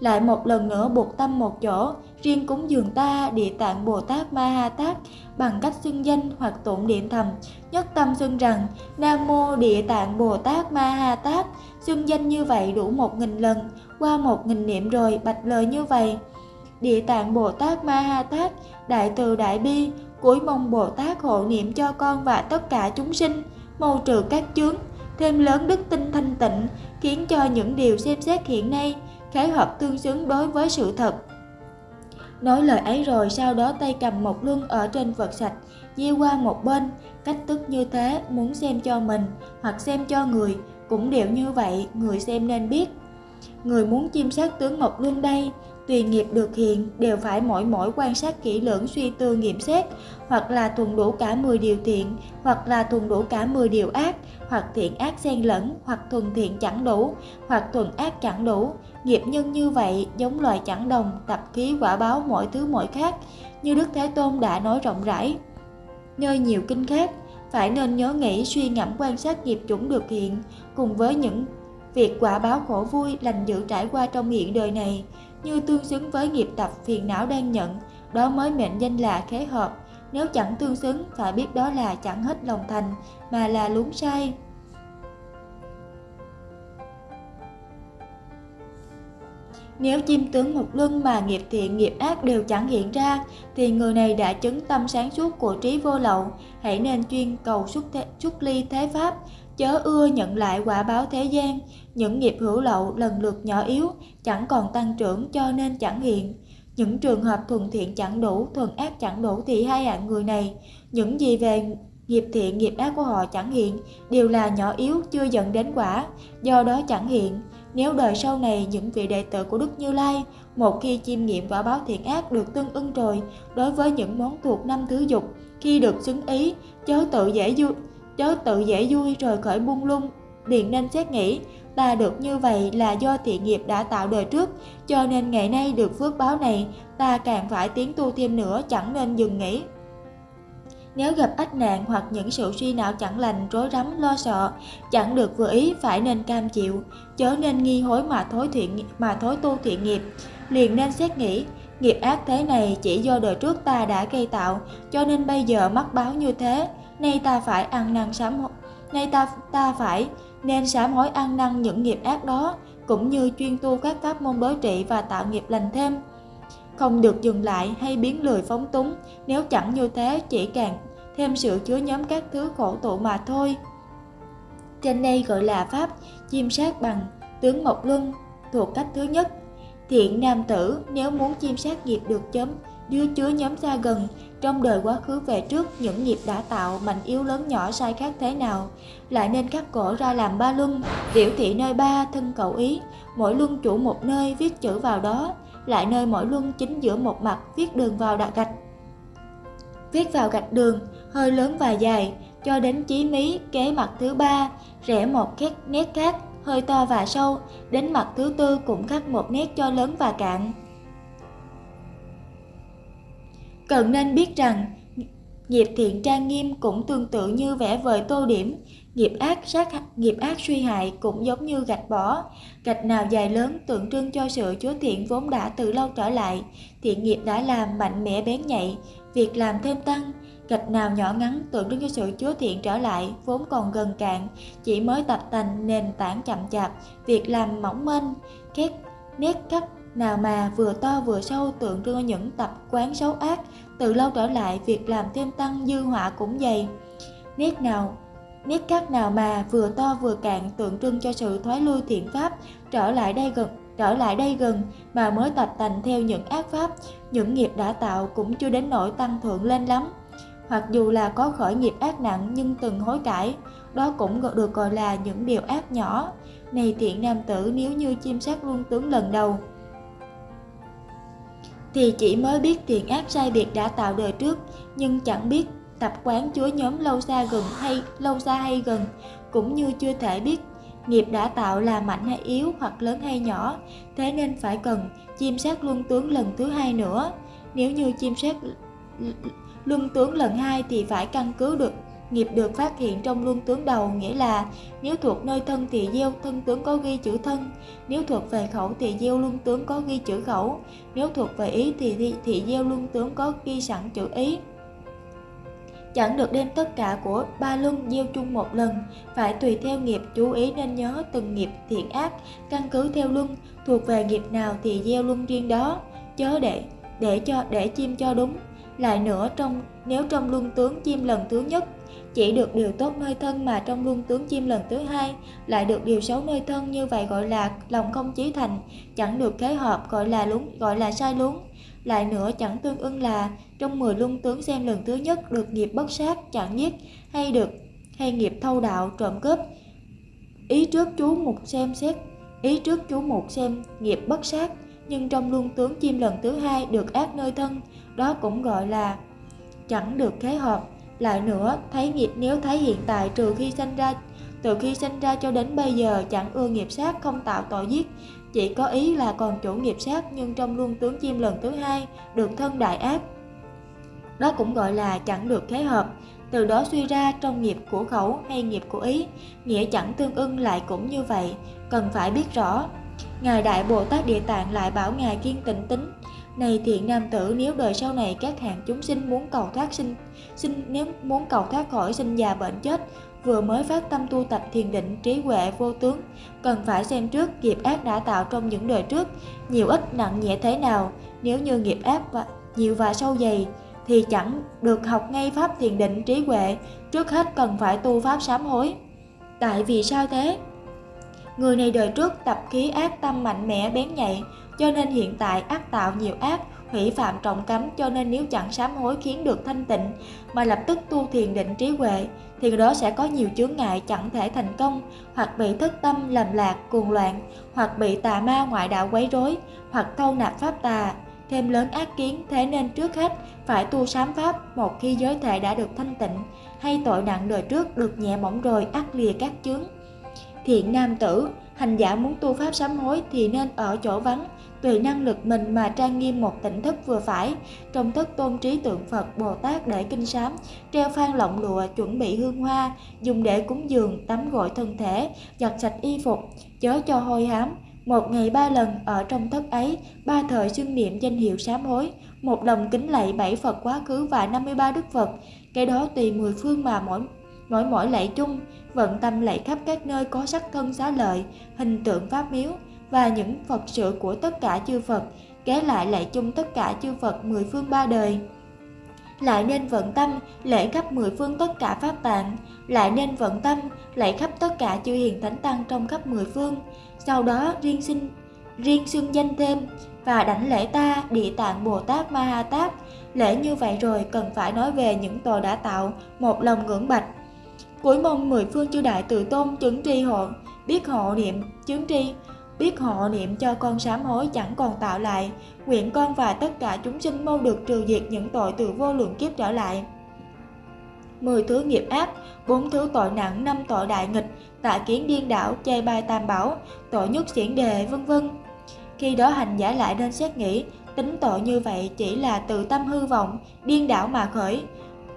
Lại một lần nữa buộc tâm một chỗ, riêng cúng dường ta, địa tạng Bồ Tát Ma Ha Tát, bằng cách xưng danh hoặc tụng niệm thầm, nhất tâm xưng rằng Nam Mô Địa Tạng Bồ Tát Ma Ha Tát, xưng danh như vậy đủ một nghìn lần, qua một nghìn niệm rồi bạch lời như vậy. Địa Tạng Bồ Tát Ma Ha Tát, Đại Từ Đại Bi, cuối mong Bồ Tát hộ niệm cho con và tất cả chúng sinh, mâu trừ các chướng, thêm lớn đức tin thanh tịnh, khiến cho những điều xem xét hiện nay khái hợp tương xứng đối với sự thật. Nói lời ấy rồi sau đó tay cầm một luân ở trên vật sạch, gieo qua một bên, cách tức như thế muốn xem cho mình hoặc xem cho người, cũng đều như vậy, người xem nên biết. Người muốn chiêm sát tướng một Luân đây, tùy nghiệp được hiện đều phải mỗi mỗi quan sát kỹ lưỡng suy tư nghiệm xét, hoặc là thuần đủ cả 10 điều thiện, hoặc là thuần đủ cả 10 điều ác, hoặc thiện ác xen lẫn, hoặc thuần thiện chẳng đủ, hoặc thuần ác chẳng đủ. Nghiệp nhân như vậy giống loài chẳng đồng, tập khí quả báo mỗi thứ mỗi khác, như Đức Thế Tôn đã nói rộng rãi. Nơi nhiều kinh khác, phải nên nhớ nghĩ suy ngẫm quan sát nghiệp chủng được hiện, cùng với những việc quả báo khổ vui lành dữ trải qua trong hiện đời này, như tương xứng với nghiệp tập phiền não đang nhận, đó mới mệnh danh là khế hợp. Nếu chẳng tương xứng, phải biết đó là chẳng hết lòng thành, mà là lún sai. Nếu chim tướng một lưng mà nghiệp thiện nghiệp ác đều chẳng hiện ra, thì người này đã chứng tâm sáng suốt của trí vô lậu, hãy nên chuyên cầu xuất, thế, xuất ly thế pháp, chớ ưa nhận lại quả báo thế gian, những nghiệp hữu lậu lần lượt nhỏ yếu, chẳng còn tăng trưởng cho nên chẳng hiện. Những trường hợp thuần thiện chẳng đủ, thuần ác chẳng đủ thì hai hạng người này, những gì về nghiệp thiện nghiệp ác của họ chẳng hiện, đều là nhỏ yếu chưa dẫn đến quả, do đó chẳng hiện. Nếu đời sau này những vị đệ tử của Đức Như Lai, một khi chiêm nghiệm quả báo thiện ác được tương ưng rồi, đối với những món thuộc năm thứ dục, khi được xứng ý, chớ tự dễ vui, chớ tự dễ vui rồi khởi buông lung, liền nên xét nghĩ, ta được như vậy là do thiện nghiệp đã tạo đời trước, cho nên ngày nay được phước báo này, ta càng phải tiến tu thêm nữa chẳng nên dừng nghỉ. Nếu gặp ách nạn hoặc những sự suy não chẳng lành, rối rắm, lo sợ, chẳng được vừa ý phải nên cam chịu, chớ nên nghi hối mà thối thiện mà thối tu thiện nghiệp, liền nên xét nghĩ, nghiệp ác thế này chỉ do đời trước ta đã gây tạo, cho nên bây giờ mắc báo như thế, nay ta phải ăn năn sám nay ta ta phải nên sám hối ăn năn những nghiệp ác đó, cũng như chuyên tu các pháp môn đối trị và tạo nghiệp lành thêm. Không được dừng lại hay biến lười phóng túng, nếu chẳng như thế chỉ càng thêm sự chứa nhóm các thứ khổ tụ mà thôi. Trên đây gọi là pháp chiêm sát bằng tướng Mộc Luân thuộc cách thứ nhất. Thiện nam tử nếu muốn chiêm sát nghiệp được chấm đưa chứa nhóm xa gần trong đời quá khứ về trước những nghiệp đã tạo mạnh yếu lớn nhỏ sai khác thế nào. Lại nên cắt cổ ra làm ba luân, biểu thị nơi ba thân cầu ý. Mỗi luân chủ một nơi viết chữ vào đó, lại nơi mỗi luân chính giữa một mặt viết đường vào đặt gạch. Viết vào gạch đường, hơi lớn và dài, cho đến chí mí, kế mặt thứ ba, rẽ một khét nét khác, hơi to và sâu, đến mặt thứ tư cũng khắc một nét cho lớn và cạn. Cần nên biết rằng nghiệp thiện trang nghiêm cũng tương tự như vẽ vời tô điểm. Nghiệp ác sát nghiệp ác suy hại cũng giống như gạch bỏ, gạch nào dài lớn tượng trưng cho sự chúa thiện vốn đã từ lâu trở lại, thiện nghiệp đã làm mạnh mẽ bén nhạy, việc làm thêm tăng, gạch nào nhỏ ngắn tượng trưng cho sự chúa thiện trở lại, vốn còn gần cạn, chỉ mới tập thành nền tảng chậm chạp, việc làm mỏng manh, khép nét cắt nào mà vừa to vừa sâu tượng trưng cho những tập quán xấu ác, từ lâu trở lại việc làm thêm tăng dư họa cũng dày. Nét nào Nét cắt nào mà vừa to vừa cạn tượng trưng cho sự thoái lui thiện pháp trở lại đây gần trở lại đây gần mà mới tập tành theo những ác pháp, những nghiệp đã tạo cũng chưa đến nỗi tăng thượng lên lắm. Hoặc dù là có khởi nghiệp ác nặng nhưng từng hối cải, đó cũng được gọi là những điều ác nhỏ. Này thiện nam tử nếu như chim sát luôn tướng lần đầu, thì chỉ mới biết tiền ác sai biệt đã tạo đời trước, nhưng chẳng biết tập quán chúa nhóm lâu xa gần hay lâu xa hay gần, cũng như chưa thể biết nghiệp đã tạo là mạnh hay yếu hoặc lớn hay nhỏ, thế nên phải cần chiêm sát luân tướng lần thứ hai nữa. Nếu như chiêm sát luân tướng lần hai thì phải căn cứ được nghiệp được phát hiện trong luân tướng đầu nghĩa là, nếu thuộc nơi thân thì gieo, thân tướng có ghi chữ thân. Nếu thuộc về khẩu thì gieo, luân tướng có ghi chữ khẩu. Nếu thuộc về ý thì thì gieo, luân tướng có ghi sẵn chữ ý. Chẳng được đem tất cả của ba luân gieo chung một lần, phải tùy theo nghiệp chú ý nên nhớ từng nghiệp thiện ác, căn cứ theo luân, thuộc về nghiệp nào thì gieo luân riêng đó. Chớ để để cho, để chim cho đúng. Lại nữa trong, nếu trong luân tướng chim lần thứ nhất chỉ được điều tốt nơi thân mà trong luân tướng chim lần thứ hai, lại được điều xấu nơi thân như vậy gọi là lòng không chí thành, chẳng được kế hợp gọi là lúng, gọi là sai lún lại nữa, chẳng tương ưng là trong 10 luân tướng xem lần thứ nhất được nghiệp bất sát, chẳng giết hay được, hay nghiệp thâu đạo, trộm cướp. Ý trước chú mục xem xét, ý trước chú mục xem nghiệp bất sát, nhưng trong luân tướng chim lần thứ hai được ác nơi thân, đó cũng gọi là chẳng được kế hợp lại nữa, thấy nghiệp nếu thấy hiện tại trừ khi sinh ra, từ khi sinh ra cho đến bây giờ chẳng ưa nghiệp sát, không tạo tội giết. Chỉ có ý là còn chủ nghiệp sát, nhưng trong luân tướng chim lần thứ hai được thân đại ác. Đó cũng gọi là chẳng được thế hợp. Từ đó suy ra trong nghiệp của khẩu hay nghiệp của ý, nghĩa chẳng tương ưng lại cũng như vậy. Cần phải biết rõ, ngài đại bồ tát địa tạng lại bảo ngài kiên tịnh tính này thiện nam tử, nếu đời sau này các hạng chúng sinh muốn cầu thoát sinh sinh, nếu muốn cầu thoát khỏi sinh già bệnh chết, vừa mới phát tâm tu tập thiền định, trí huệ vô tướng, cần phải xem trước nghiệp ác đã tạo trong những đời trước, nhiều ít nặng nhẹ thế nào. Nếu như nghiệp ác và nhiều và sâu dày, thì chẳng được học ngay pháp thiền định, trí huệ. Trước hết cần phải tu pháp sám hối. Tại vì sao thế? Người này đời trước tập khí ác tâm mạnh mẽ bén nhạy cho nên hiện tại ác tạo nhiều ác, hủy phạm trọng cấm, cho nên nếu chẳng sám hối khiến được thanh tịnh, mà lập tức tu thiền định trí huệ, thì người đó sẽ có nhiều chướng ngại chẳng thể thành công, hoặc bị thất tâm lầm lạc, cuồng loạn, hoặc bị tà ma ngoại đạo quấy rối, hoặc thâu nạp pháp tà, thêm lớn ác kiến, thế nên trước hết phải tu sám pháp một khi giới thể đã được thanh tịnh, hay tội nặng đời trước được nhẹ mỏng rồi ắt lìa các chướng. Thiện nam tử, hành giả muốn tu pháp sám hối thì nên ở chỗ vắng tùy năng lực mình mà trang nghiêm một tỉnh thức vừa phải trong thức tôn trí tượng phật bồ tát để kinh sám, treo phan lọng lụa, chuẩn bị hương hoa, dùng để cúng dường, tắm gội thân thể, giặt sạch y phục, chớ cho hôi hám. Một ngày ba lần ở trong thất ấy, ba thời xưng niệm danh hiệu sám hối, một lòng kính lạy bảy phật quá khứ và 53 đức phật. Cái đó tùy mười phương mà mỗi mỗi mỗi lạy chung, vận tâm lạy khắp các nơi có sắc thân xá lợi, hình tượng pháp miếu và những Phật sự của tất cả chư Phật, kế lại lại chung tất cả chư Phật mười phương ba đời. Lại nên vận tâm lễ khắp mười phương tất cả pháp tạng, lại nên vận tâm lễ khắp tất cả chư hiền thánh tăng trong khắp mười phương. Sau đó riêng sinh riêng xưng danh thêm và đảnh lễ ta địa tạng Bồ Tát Ma Ha Tát. Lễ như vậy rồi cần phải nói về những tội đã tạo, một lòng ngưỡng bạch. Cuối mong mười phương chư đại từ tôn chứng tri hộ, biết hộ niệm, chứng tri, biết họ niệm cho con sám hối chẳng còn tạo lại, nguyện con và tất cả chúng sinh mau được trừ diệt những tội từ vô lượng kiếp trở lại. mười thứ nghiệp ác, bốn thứ tội nặng, năm tội đại nghịch, tạ kiến điên đảo, chê bai tam bảo, tội nhất xiển đề, vân vân. Khi đó hành giả lại nên xét nghĩ, tính tội như vậy chỉ là từ tâm hư vọng, điên đảo mà khởi,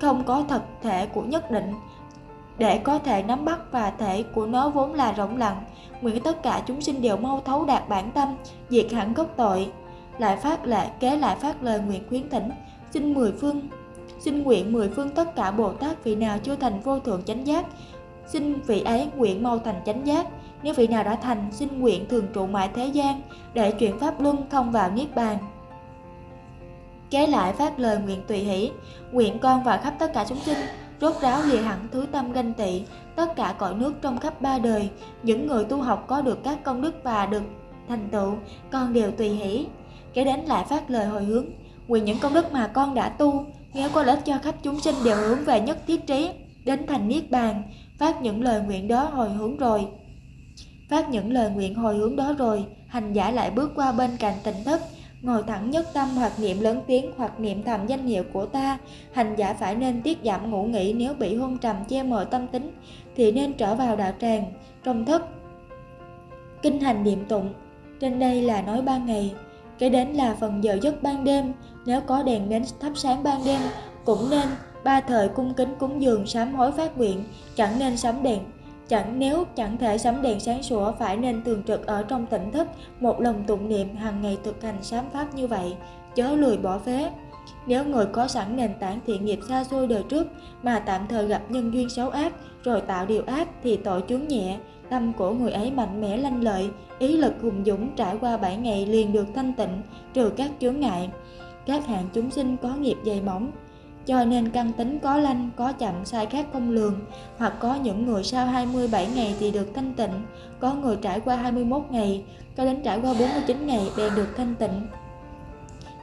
không có thật thể của nhất định, để có thể nắm bắt và thể của nó vốn là rộng lặng nguyện tất cả chúng sinh đều mau thấu đạt bản tâm, diệt hẳn gốc tội. Lại phát lệ, kế lại phát lời nguyện khuyến thỉnh. Xin mười phương, xin nguyện mười phương tất cả bồ tát vị nào chưa thành vô thượng chánh giác, xin vị ấy nguyện mau thành chánh giác. Nếu vị nào đã thành, xin nguyện thường trụ mãi thế gian, để chuyển pháp luân thông vào niết bàn. Kế lại phát lời nguyện tùy hỷ, nguyện con và khắp tất cả chúng sinh, rốt ráo lìa hẳn thứ tâm ganh tị tất cả cõi nước trong khắp ba đời, những người tu học có được các công đức và được thành tựu, con đều tùy hỷ. Kế đến lại phát lời hồi hướng, nguyện những công đức mà con đã tu nếu có lợi cho khắp chúng sinh đều hướng về nhất thiết trí, đến thành niết bàn, phát những lời nguyện đó hồi hướng rồi. Phát những lời nguyện hồi hướng đó rồi, hành giả lại bước qua bên cạnh tỉnh thất, ngồi thẳng nhất tâm hoặc niệm lớn tiếng hoặc niệm thầm danh hiệu của ta. Hành giả phải nên tiết giảm ngủ nghỉ nếu bị hôn trầm che mờ tâm tính thì nên trở vào đạo tràng, trong thất. Kinh hành niệm tụng, trên đây là nói ban ngày, kế đến là phần giờ giấc ban đêm. Nếu có đèn nến thắp sáng ban đêm, cũng nên ba thời cung kính cúng dường sám hối phát nguyện, chẳng nên sắm đèn. Chẳng nếu chẳng thể sắm đèn sáng sủa, phải nên thường trực ở trong tỉnh thức một lòng tụng niệm hàng ngày thực hành sám pháp như vậy, chớ lười bỏ phế. Nếu người có sẵn nền tảng thiện nghiệp xa xôi đời trước, mà tạm thời gặp nhân duyên xấu ác rồi tạo điều ác thì tội chướng nhẹ. Tâm của người ấy mạnh mẽ lanh lợi ý lực hùng dũng trải qua 7 ngày liền được thanh tịnh trừ các chướng ngại. Các hạng chúng sinh có nghiệp dày mỏng cho nên căn tính có lanh, có chậm, sai khác không lường, hoặc có những người sau 27 ngày thì được thanh tịnh, có người trải qua 21 ngày, có đến trải qua 49 ngày bèn được thanh tịnh.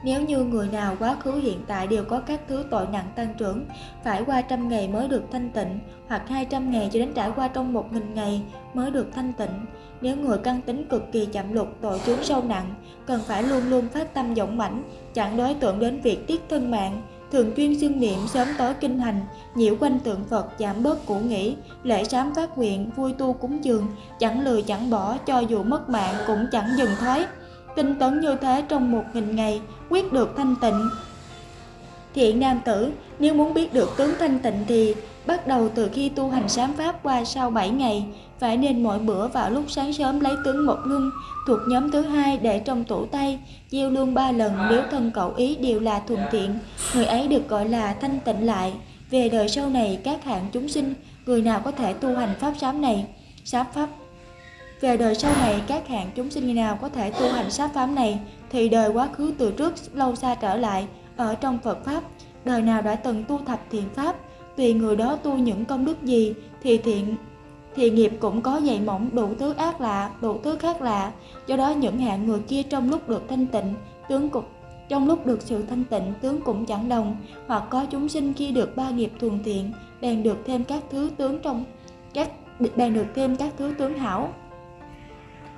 Nếu như người nào quá khứ hiện tại đều có các thứ tội nặng tăng trưởng, phải qua trăm ngày mới được thanh tịnh, hoặc 200 ngày cho đến trải qua trong 1.000 ngày mới được thanh tịnh. Nếu người căn tính cực kỳ chậm lục, tội chướng sâu nặng, cần phải luôn luôn phát tâm dũng mãnh, chẳng đối tượng đến việc tiết thân mạng, thường chuyên xương niệm sớm tối kinh hành, nhiễu quanh tượng Phật giảm bớt cũ nghĩ, lễ sám phát nguyện, vui tu cúng dường, chẳng lười chẳng bỏ, cho dù mất mạng cũng chẳng dừng thoái. Tinh tấn như thế trong một nghìn ngày, quyết được thanh tịnh. Thiện nam tử, nếu muốn biết được tướng thanh tịnh thì bắt đầu từ khi tu hành sám pháp qua sau 7 ngày, phải nên mỗi bữa vào lúc sáng sớm lấy tướng một luân thuộc nhóm thứ hai để trong tủ tay, gieo luôn ba lần nếu thân cậu ý đều là thuần thiện, người ấy được gọi là thanh tịnh lại. Về đời sau này các hạng chúng sinh, người nào có thể tu hành pháp sám này, sám pháp về đời sau này các hạng chúng sinh như nào có thể tu hành sát pháp này thì đời quá khứ từ trước lâu xa trở lại ở trong Phật Pháp, đời nào đã từng tu thập thiện Pháp, tùy người đó tu những công đức gì thì thiện thì nghiệp cũng có dày mỏng đủ thứ ác lạ, đủ thứ khác lạ. Do đó những hạng người kia trong lúc được thanh tịnh, tướng cục trong lúc được sự thanh tịnh tướng cũng chẳng đồng, hoặc có chúng sinh khi được ba nghiệp thuần thiện, bèn được thêm các thứ tướng trong các bèn được thêm các thứ tướng hảo.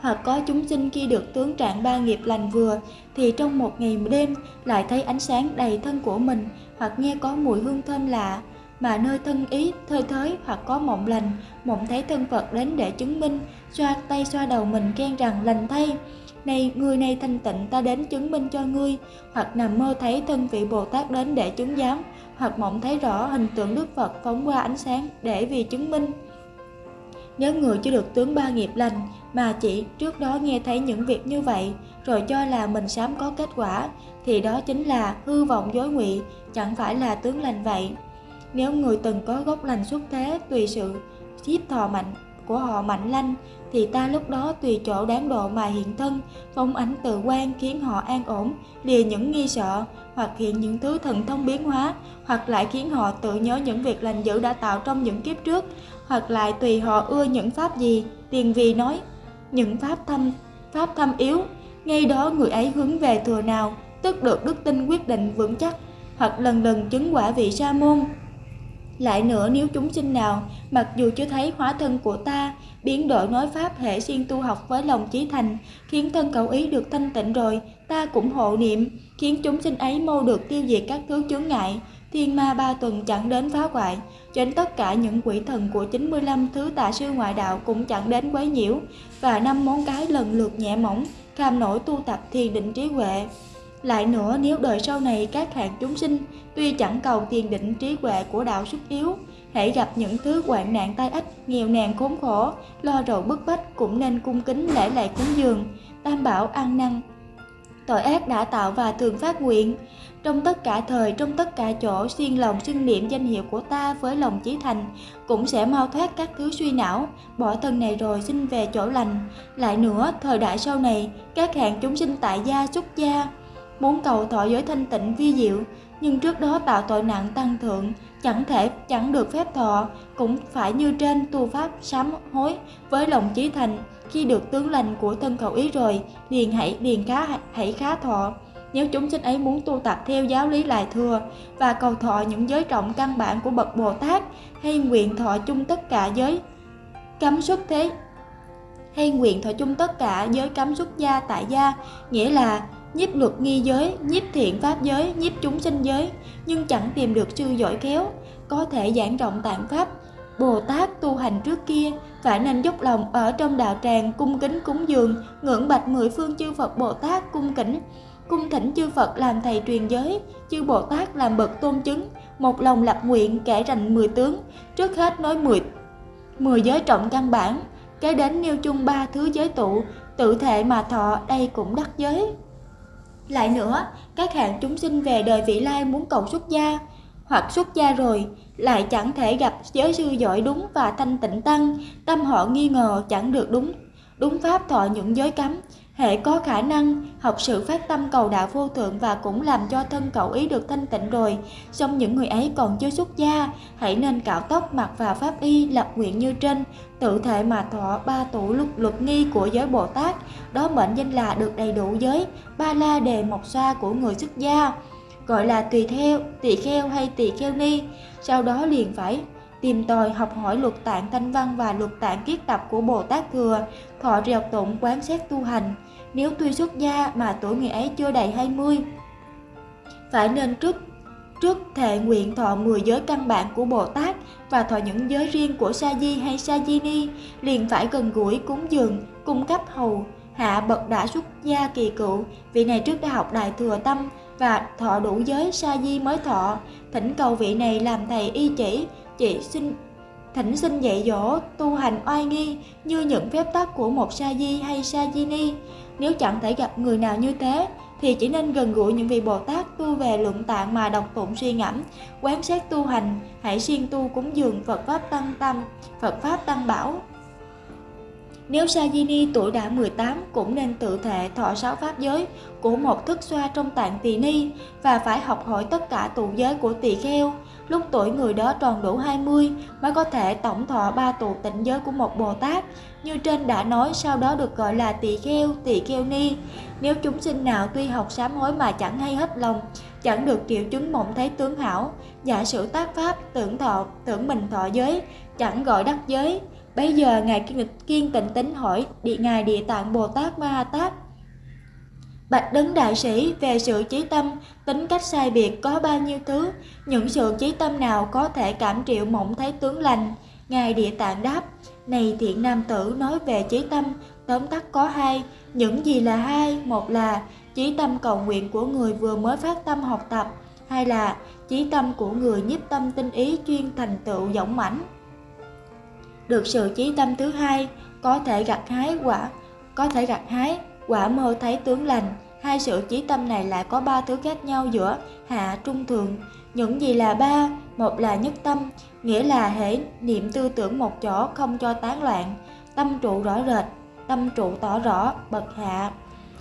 Hoặc có chúng sinh khi được tướng trạng ba nghiệp lành vừa, thì trong một ngày đêm lại thấy ánh sáng đầy thân của mình, hoặc nghe có mùi hương thơm lạ, mà nơi thân ý, thơi thới hoặc có mộng lành, mộng thấy thân phật đến để chứng minh, xoa tay xoa đầu mình khen rằng lành thay. Này, người này thanh tịnh ta đến chứng minh cho ngươi, hoặc nằm mơ thấy thân vị bồ tát đến để chứng giám, hoặc mộng thấy rõ hình tượng đức phật phóng qua ánh sáng để vì chứng minh nếu người chưa được tướng ba nghiệp lành mà chỉ trước đó nghe thấy những việc như vậy, rồi cho là mình sám có kết quả, thì đó chính là hư vọng dối ngụy, chẳng phải là tướng lành vậy. Nếu người từng có gốc lành xuất thế, tùy sự thiếp thọ mạnh của họ mạnh lanh thì ta lúc đó tùy chỗ đáng độ mà hiện thân, phong ánh tự quan khiến họ an ổn, lìa những nghi sợ, hoặc hiện những thứ thần thông biến hóa, hoặc lại khiến họ tự nhớ những việc lành dữ đã tạo trong những kiếp trước, hoặc lại tùy họ ưa những pháp gì, tiền vì nói, những pháp thâm pháp thâm yếu. Ngay đó người ấy hướng về thừa nào, tức được đức tin quyết định vững chắc, hoặc lần lần chứng quả vị sa môn lại nữa nếu chúng sinh nào, mặc dù chưa thấy hóa thân của ta, biến đổi nói pháp hệ xuyên tu học với lòng chí thành, khiến thân cậu ý được thanh tịnh rồi, ta cũng hộ niệm, khiến chúng sinh ấy mau được tiêu diệt các thứ chướng ngại, thiên ma ba tuần chẳng đến phá hoại, cho đến tất cả những quỷ thần của 95 thứ tà sư ngoại đạo cũng chẳng đến quấy nhiễu, và năm món cái lần lượt nhẹ mỏng, cam nổi tu tập thiền định trí huệ. Lại nữa nếu đời sau này các hạng chúng sinh tuy chẳng cầu tiền định trí huệ của đạo xuất yếu hãy gặp những thứ hoạn nạn tai ách, nghèo nàn khốn khổ, lo rầu bức bách cũng nên cung kính lễ lại cúng dường, tam bảo ăn năn. Tội ác đã tạo và thường phát nguyện, trong tất cả thời, trong tất cả chỗ, xuyên lòng xưng niệm danh hiệu của ta với lòng chí thành, cũng sẽ mau thoát các thứ suy não, bỏ thân này rồi xin về chỗ lành. Lại nữa, thời đại sau này, các hạng chúng sinh tại gia, xuất gia, muốn cầu thọ giới thanh tịnh vi diệu, nhưng trước đó tạo tội nặng tăng thượng, chẳng thể chẳng được phép thọ, cũng phải như trên tu pháp sám hối với lòng chí thành, khi được tướng lành của thân cầu ý rồi, liền hãy liền khá hãy khá thọ. Nếu chúng sinh ấy muốn tu tập theo giáo lý lại thừa và cầu thọ những giới trọng căn bản của bậc Bồ Tát hay nguyện thọ chung tất cả giới cấm xuất thế hay nguyện thọ chung tất cả giới cấm xuất gia tại gia nghĩa là nhiếp luật nghi giới, nhiếp thiện pháp giới, nhiếp chúng sinh giới, nhưng chẳng tìm được sư giỏi khéo, có thể giảng rộng tạng pháp. Bồ Tát tu hành trước kia phải nên dốc lòng ở trong đạo tràng cung kính cúng dường, ngưỡng bạch mười phương chư Phật Bồ Tát cung kính, cung thỉnh chư Phật làm thầy truyền giới, chư Bồ Tát làm bậc tôn chứng, một lòng lập nguyện kể rành mười tướng, trước hết nói mười mười giới trọng căn bản, kế đến nêu chung ba thứ giới tụ, tự thể mà thọ đây cũng đắc giới. Lại nữa, các hạng chúng sinh về đời vị lai muốn cầu xuất gia, hoặc xuất gia rồi, lại chẳng thể gặp giới sư giỏi đúng và thanh tịnh tăng, tâm họ nghi ngờ chẳng được đúng. Đúng pháp thọ những giới cấm, hệ có khả năng học sự phát tâm cầu đạo vô thượng và cũng làm cho thân cậu ý được thanh tịnh rồi. Song những người ấy còn chưa xuất gia hãy nên cạo tóc mặc vào pháp y lập nguyện như trên tự thể mà thọ ba tổ luật luật nghi của giới bồ tát đó mệnh danh là được đầy đủ giới ba la đề mộc xoa của người xuất gia gọi là tùy theo tỳ kheo hay tỳ kheo ni sau đó liền phải tìm tòi học hỏi luật tạng thanh văn và luật tạng kiết tập của Bồ Tát Thừa, thọ rèo tụng quán xét tu hành. Nếu tuy xuất gia mà tuổi người ấy chưa đầy 20, phải nên trước trước thệ nguyện thọ 10 giới căn bản của Bồ Tát và thọ những giới riêng của Sa Di hay Sa Di Ni, liền phải gần gũi cúng dường, cung cấp hầu, hạ bậc đã xuất gia kỳ cựu, vị này trước đã học đại thừa tâm và thọ đủ giới Sa Di mới thọ, thỉnh cầu vị này làm thầy y chỉ, chỉ xin thỉnh xin dạy dỗ tu hành oai nghi như những phép tắc của một sa di hay sa di ni nếu chẳng thể gặp người nào như thế thì chỉ nên gần gũi những vị Bồ Tát tu về luận tạng mà đọc tụng suy ngẫm, quán xét tu hành, hãy siêng tu cúng dường Phật Pháp Tăng Tâm, Phật Pháp Tăng Bảo. Nếu sa di ni tuổi đã 18 cũng nên tự thệ thọ sáu pháp giới của một thức xoa trong tạng tỳ ni và phải học hỏi tất cả tụ giới của tỳ kheo, lúc tuổi người đó tròn đủ 20 mới có thể tổng thọ ba tụ tịnh giới của một Bồ Tát, như trên đã nói sau đó được gọi là tỳ kheo, tỳ kheo ni. Nếu chúng sinh nào tuy học sám hối mà chẳng hay hết lòng, chẳng được triệu chứng mộng thấy tướng hảo, giả sử tác pháp, tưởng thọ, tưởng mình thọ giới, chẳng gọi đắc giới. Bây giờ Ngài Kiên, kiên tịnh tính hỏi địa Ngài Địa Tạng Bồ Tát Ma Ha Tát Bạch Đấng Đại Sĩ về sự trí tâm, tính cách sai biệt có bao nhiêu thứ, những sự trí tâm nào có thể cảm triệu mộng thấy tướng lành. Ngài Địa Tạng đáp, này thiện nam tử nói về trí tâm, tóm tắt có hai, những gì là hai, một là trí tâm cầu nguyện của người vừa mới phát tâm học tập, hai là trí tâm của người nhiếp tâm tinh ý chuyên thành tựu dõng mãnh. Được sự trí tâm thứ hai, có thể gặt hái quả, có thể gặt hái quả mơ thấy tướng lành, hai sự chí tâm này lại có ba thứ khác nhau giữa hạ trung thượng. Những gì là ba? Một là nhất tâm, nghĩa là hễ niệm tư tưởng một chỗ không cho tán loạn, tâm trụ rõ rệt, tâm trụ tỏ rõ, bậc hạ.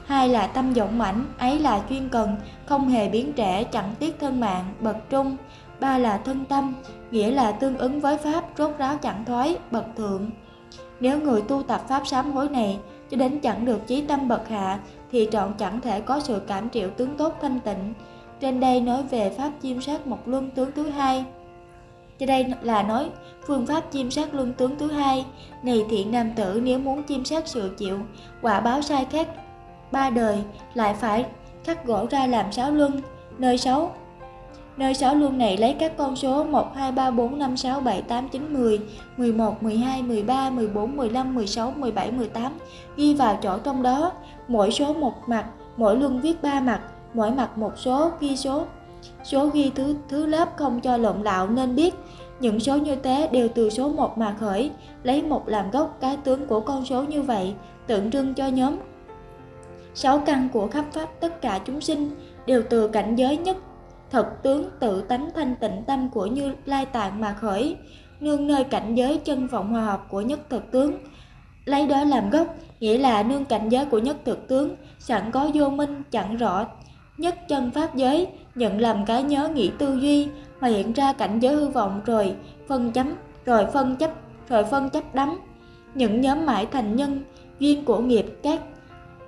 Hai là tâm vọng mãnh, ấy là chuyên cần, không hề biến trẻ chẳng tiếc thân mạng, bậc trung. Ba là thân tâm, nghĩa là tương ứng với pháp, rốt ráo chẳng thoái, bậc thượng. Nếu người tu tập pháp sám hối này cho đến chẳng được chí tâm bậc hạ thì trọn chẳng thể có sự cảm triệu tướng tốt thanh tịnh. Trên đây nói về pháp chiêm sát một luân tướng thứ hai. Trên đây là nói phương pháp chiêm sát luân tướng thứ hai. Này thiện nam tử nếu muốn chiêm sát sự chịu, quả báo sai khác ba đời lại phải cắt gỗ ra làm sáu luân. Nơi sáu Nơi 6 luân này lấy các con số 1, 2, 3, 4, 5, 6, 7, 8, 9, 10, 11, 12, 13, 14, 15, 16, 17, 18 ghi vào chỗ trong đó, mỗi số một mặt, mỗi luân viết ba mặt, mỗi mặt một số, ghi số. Số ghi thứ thứ lớp không cho lộn lạo nên biết những số như thế đều từ số 1 mà khởi, lấy một làm gốc cái tướng của con số như vậy, tượng trưng cho nhóm. Sáu căn của khắp pháp tất cả chúng sinh đều từ cảnh giới nhất thật tướng tự tánh thanh tịnh tâm của Như Lai Tạng mà khởi, nương nơi cảnh giới chân vọng hòa hợp của nhất thực tướng. Lấy đó làm gốc, nghĩa là nương cảnh giới của nhất thực tướng, sẵn có vô minh, chẳng rõ nhất chân pháp giới, nhận làm cái nhớ nghĩ tư duy, mà hiện ra cảnh giới hư vọng rồi phân chấm, rồi phân chấp, rồi phân chấp đắm. Những nhóm mãi thành nhân, duyên của nghiệp các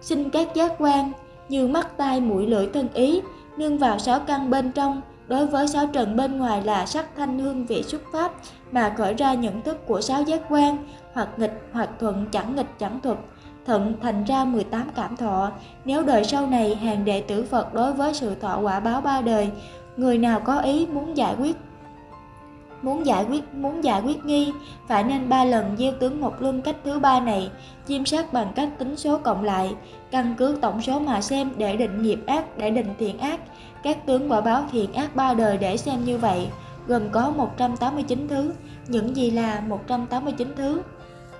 sinh các giác quan như mắt tai mũi lưỡi thân ý nương vào sáu căn bên trong, đối với sáu trần bên ngoài là sắc thanh hương vị xuất pháp mà khởi ra nhận thức của sáu giác quan, hoặc nghịch, hoặc thuận, chẳng nghịch, chẳng thuật thận thành ra 18 cảm thọ. Nếu đời sau này hàng đệ tử Phật đối với sự thọ quả báo ba đời, người nào có ý muốn giải quyết muốn giải quyết, muốn giải quyết nghi, phải nên ba lần gieo tướng một luân cách thứ ba này chiêm sát bằng cách tính số cộng lại, căn cứ tổng số mà xem để định nghiệp ác, để định thiện ác. Các tướng quả báo thiện ác ba đời để xem như vậy, gồm có 189 thứ, những gì là 189 thứ.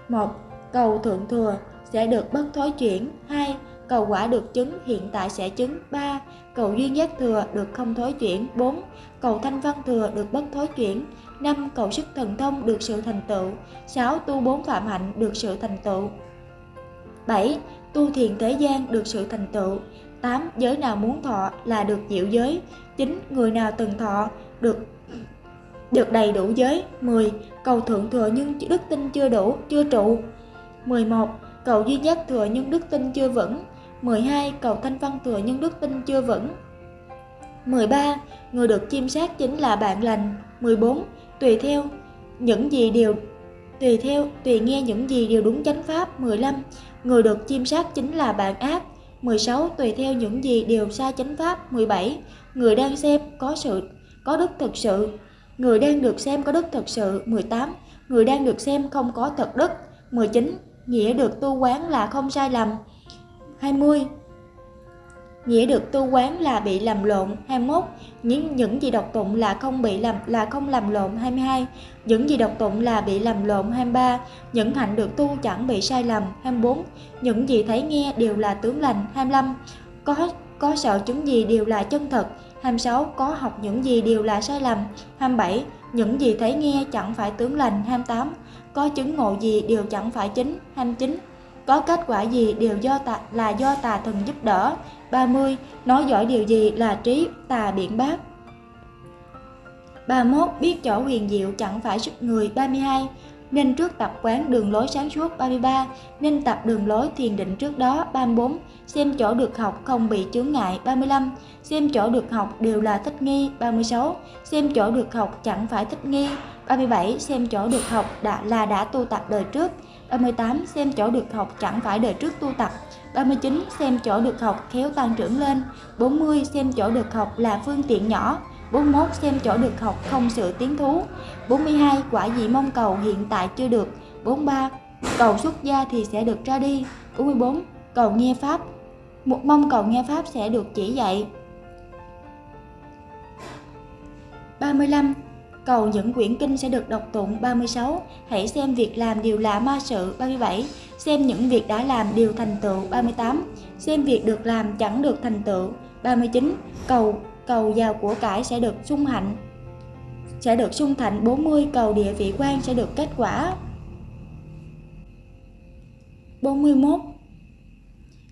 Một, cầu thượng thừa sẽ được bất thối chuyển. 2 cầu quả được chứng hiện tại sẽ chứng. 3 cầu duyên giác thừa được không thối chuyển. 4 cầu thanh văn thừa được bất thối chuyển. 5. Cầu sức thần thông được sự thành tựu 6. Tu bốn phạm hạnh được sự thành tựu 7. Tu thiền thế gian được sự thành tựu 8. Giới nào muốn thọ là được diệu giới 9. Người nào từng thọ được được đầy đủ giới 10. Cầu thượng thừa nhưng đức tin chưa đủ, chưa trụ 11. Cầu duy nhất thừa nhưng đức tin chưa vững 12. Cầu thanh văn thừa nhưng đức tin chưa vững 13. Người được chiêm sát chính là bạn lành 14 tùy theo những gì đều, tùy theo, tùy nghe những gì đều đúng chánh pháp. 15 người được chiêm sát chính là bạn ác. 16 tùy theo những gì đều sai chánh pháp. 17 người đang xem có sự, có đức thực sự. Người đang được xem có đức thực sự. 18 người đang được xem không có thật đức. 19 nghĩa được tu quán là không sai lầm. 20 nghĩa được tu quán là bị làm lộn 21 những những gì đọc tụng là không bị làm, là không làm lộn 22 những gì đọc tụng là bị làm lộn 23 những hạnh được tu chẳng bị sai lầm 24 những gì thấy nghe đều là tướng lành 25 có có sợ chứng gì đều là chân thật 26 có học những gì đều là sai lầm 27 những gì thấy nghe chẳng phải tướng lành 28 có chứng ngộ gì đều chẳng phải chính 29 có kết quả gì đều do tà, là do tà thần giúp đỡ 30. Nói giỏi điều gì là trí tà biện bác 31. Biết chỗ huyền diệu chẳng phải sức người 32. Nên trước tập quán đường lối sáng suốt 33. Nên tập đường lối thiền định trước đó 34. Xem chỗ được học không bị chướng ngại 35. Xem chỗ được học đều là thích nghi 36. Xem chỗ được học chẳng phải thích nghi 37. Xem chỗ được học đã là đã tu tập đời trước 38. Xem chỗ được học chẳng phải đời trước tu tập 39. Xem chỗ được học khéo tăng trưởng lên 40. Xem chỗ được học là phương tiện nhỏ 41. Xem chỗ được học không sự tiến thú 42. Quả gì mong cầu hiện tại chưa được 43. Cầu xuất gia thì sẽ được ra đi 44. Cầu nghe Pháp, một mong cầu nghe Pháp sẽ được chỉ dạy 35. Cầu những quyển kinh sẽ được đọc tụng 36. Hãy xem việc làm điều lạ ma sự 37. Xem những việc đã làm điều thành tựu 38. Xem việc được làm chẳng được thành tựu 39. Cầu cầu giàu của cải sẽ được sung hạnh, sẽ được sung thạnh 40 cầu địa vị quan sẽ được kết quả 41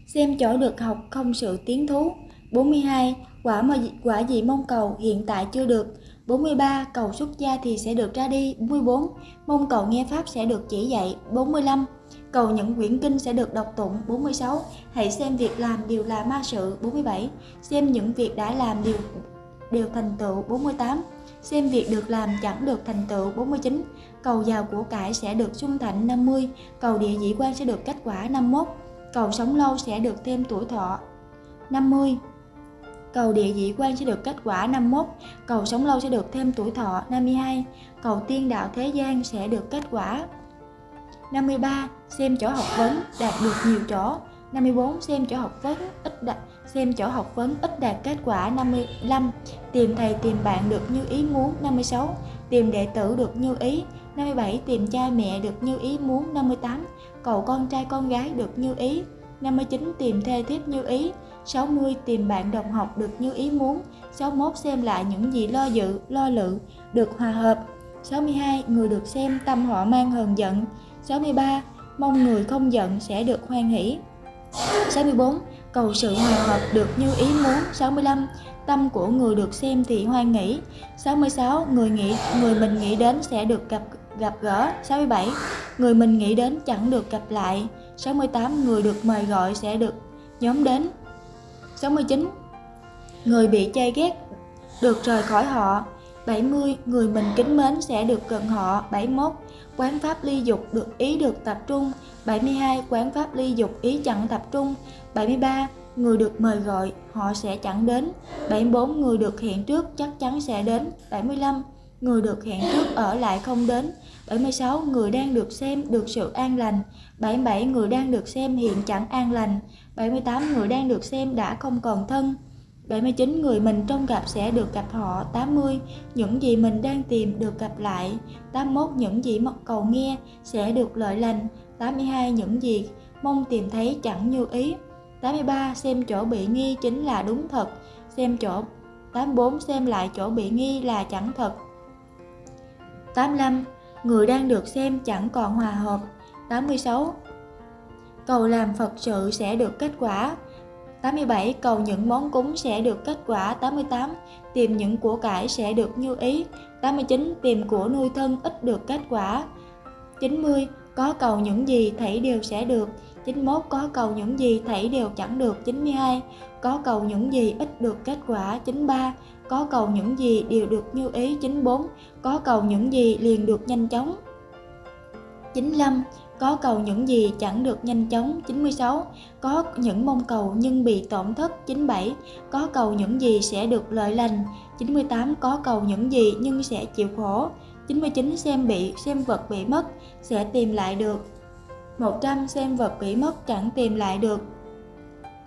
xem chỗ được học không sự tiến thú 42 quả mà quả gì mong cầu hiện tại chưa được 43 cầu xuất gia thì sẽ được ra đi. 44 mong cầu nghe pháp sẽ được chỉ dạy. 45 cầu những quyển kinh sẽ được đọc tụng. 46 hãy xem việc làm điều là ma sự. 47 xem những việc đã làm điều đều thành tựu. 48 xem việc được làm chẳng được thành tựu. 49 cầu giàu của cải sẽ được sung thạnh 50 cầu địa dĩ quan sẽ được kết quả. 51 cầu sống lâu sẽ được thêm tuổi thọ. 50 cầu địa dĩ quan sẽ được kết quả 51 cầu sống lâu sẽ được thêm tuổi thọ 52 cầu tiên đạo thế gian sẽ được kết quả 53 xem chỗ học vấn đạt được nhiều chỗ 54 xem chỗ học vấn ít đạt xem chỗ học vấn ít đạt kết quả 55, tìm thầy tìm bạn được như ý muốn 56, tìm đệ tử được như ý 57, tìm cha mẹ được như ý muốn 58, cầu con trai con gái được như ý 59, tìm thê thiếp như ý 60. Tìm bạn đồng học được như ý muốn 61. Xem lại những gì lo dự, lo lự, được hòa hợp 62. Người được xem tâm họ mang hờn giận 63. Mong người không giận sẽ được hoan hỷ 64. Cầu sự hòa hợp được như ý muốn 65. Tâm của người được xem thì hoan nghỉ 66. Người nghĩ người mình nghĩ đến sẽ được gặp gặp gỡ 67. Người mình nghĩ đến chẳng được gặp lại 68. Người được mời gọi sẽ được nhóm đến 69. Người bị chê ghét được rời khỏi họ 70. Người mình kính mến sẽ được gần họ 71. Quán pháp ly dục được ý được tập trung 72. Quán pháp ly dục ý chẳng tập trung 73. Người được mời gọi, họ sẽ chẳng đến 74. Người được hẹn trước chắc chắn sẽ đến 75. Người được hẹn trước ở lại không đến 76. Người đang được xem được sự an lành 77. Người đang được xem hiện chẳng an lành 78. Người đang được xem đã không còn thân 79. Người mình trông gặp sẽ được gặp họ 80. Những gì mình đang tìm được gặp lại 81. Những gì mật cầu nghe sẽ được lợi lành 82. Những gì mong tìm thấy chẳng như ý 83. Xem chỗ bị nghi chính là đúng thật Xem chỗ 84. Xem lại chỗ bị nghi là chẳng thật 85. Người đang được xem chẳng còn hòa hợp 86. Cầu làm Phật sự sẽ được kết quả 87. Cầu những món cúng sẽ được kết quả 88. Tìm những của cải sẽ được như ý 89. Tìm của nuôi thân ít được kết quả 90. Có cầu những gì thảy đều sẽ được 91. Có cầu những gì thảy đều chẳng được 92. Có cầu những gì ít được kết quả 93. Có cầu những gì đều được như ý 94. Có cầu những gì liền được nhanh chóng 95. Có cầu những gì chẳng được nhanh chóng 96. Có những mong cầu nhưng bị tổn thất 97. Có cầu những gì sẽ được lợi lành 98. Có cầu những gì nhưng sẽ chịu khổ 99. Xem bị, xem vật bị mất, sẽ tìm lại được 100. Xem vật bị mất chẳng tìm lại được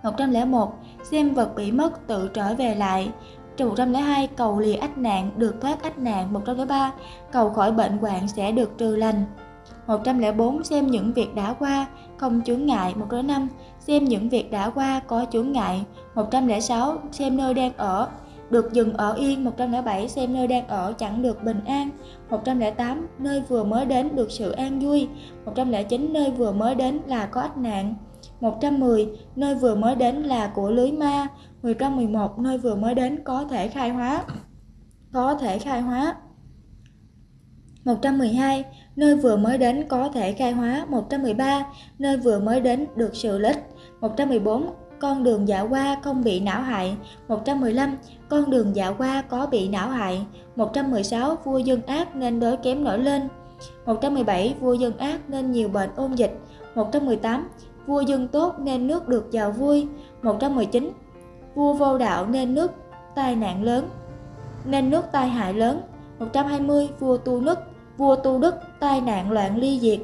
101. Xem vật bị mất tự trở về lại 102. Cầu lìa ách nạn, được thoát ách nạn 103. Cầu khỏi bệnh hoạn sẽ được trừ lành 104. Xem những việc đã qua, không chướng ngại 105. Xem những việc đã qua có chướng ngại 106. Xem nơi đang ở, được dừng ở yên 107. Xem nơi đang ở chẳng được bình an 108. Nơi vừa mới đến được sự an vui 109. Nơi vừa mới đến là có ách nạn 110. Nơi vừa mới đến là của lưới ma 111. Nơi vừa mới đến có thể khai hóa có thể khai hóa 112. Nơi vừa mới đến có thể khai hóa 113. Nơi vừa mới đến được sự lích 114. Con đường dạo qua không bị não hại 115. Con đường dạo qua có bị não hại 116. Vua dân ác nên đối kém nổi lên 117. Vua dân ác nên nhiều bệnh ôn dịch 118. Vua dân tốt nên nước được giàu vui 119. Vua vô đạo nên nước tai nạn lớn nên nước tai hại lớn 120. Vua tu nức vua tu đức tai nạn loạn ly diệt.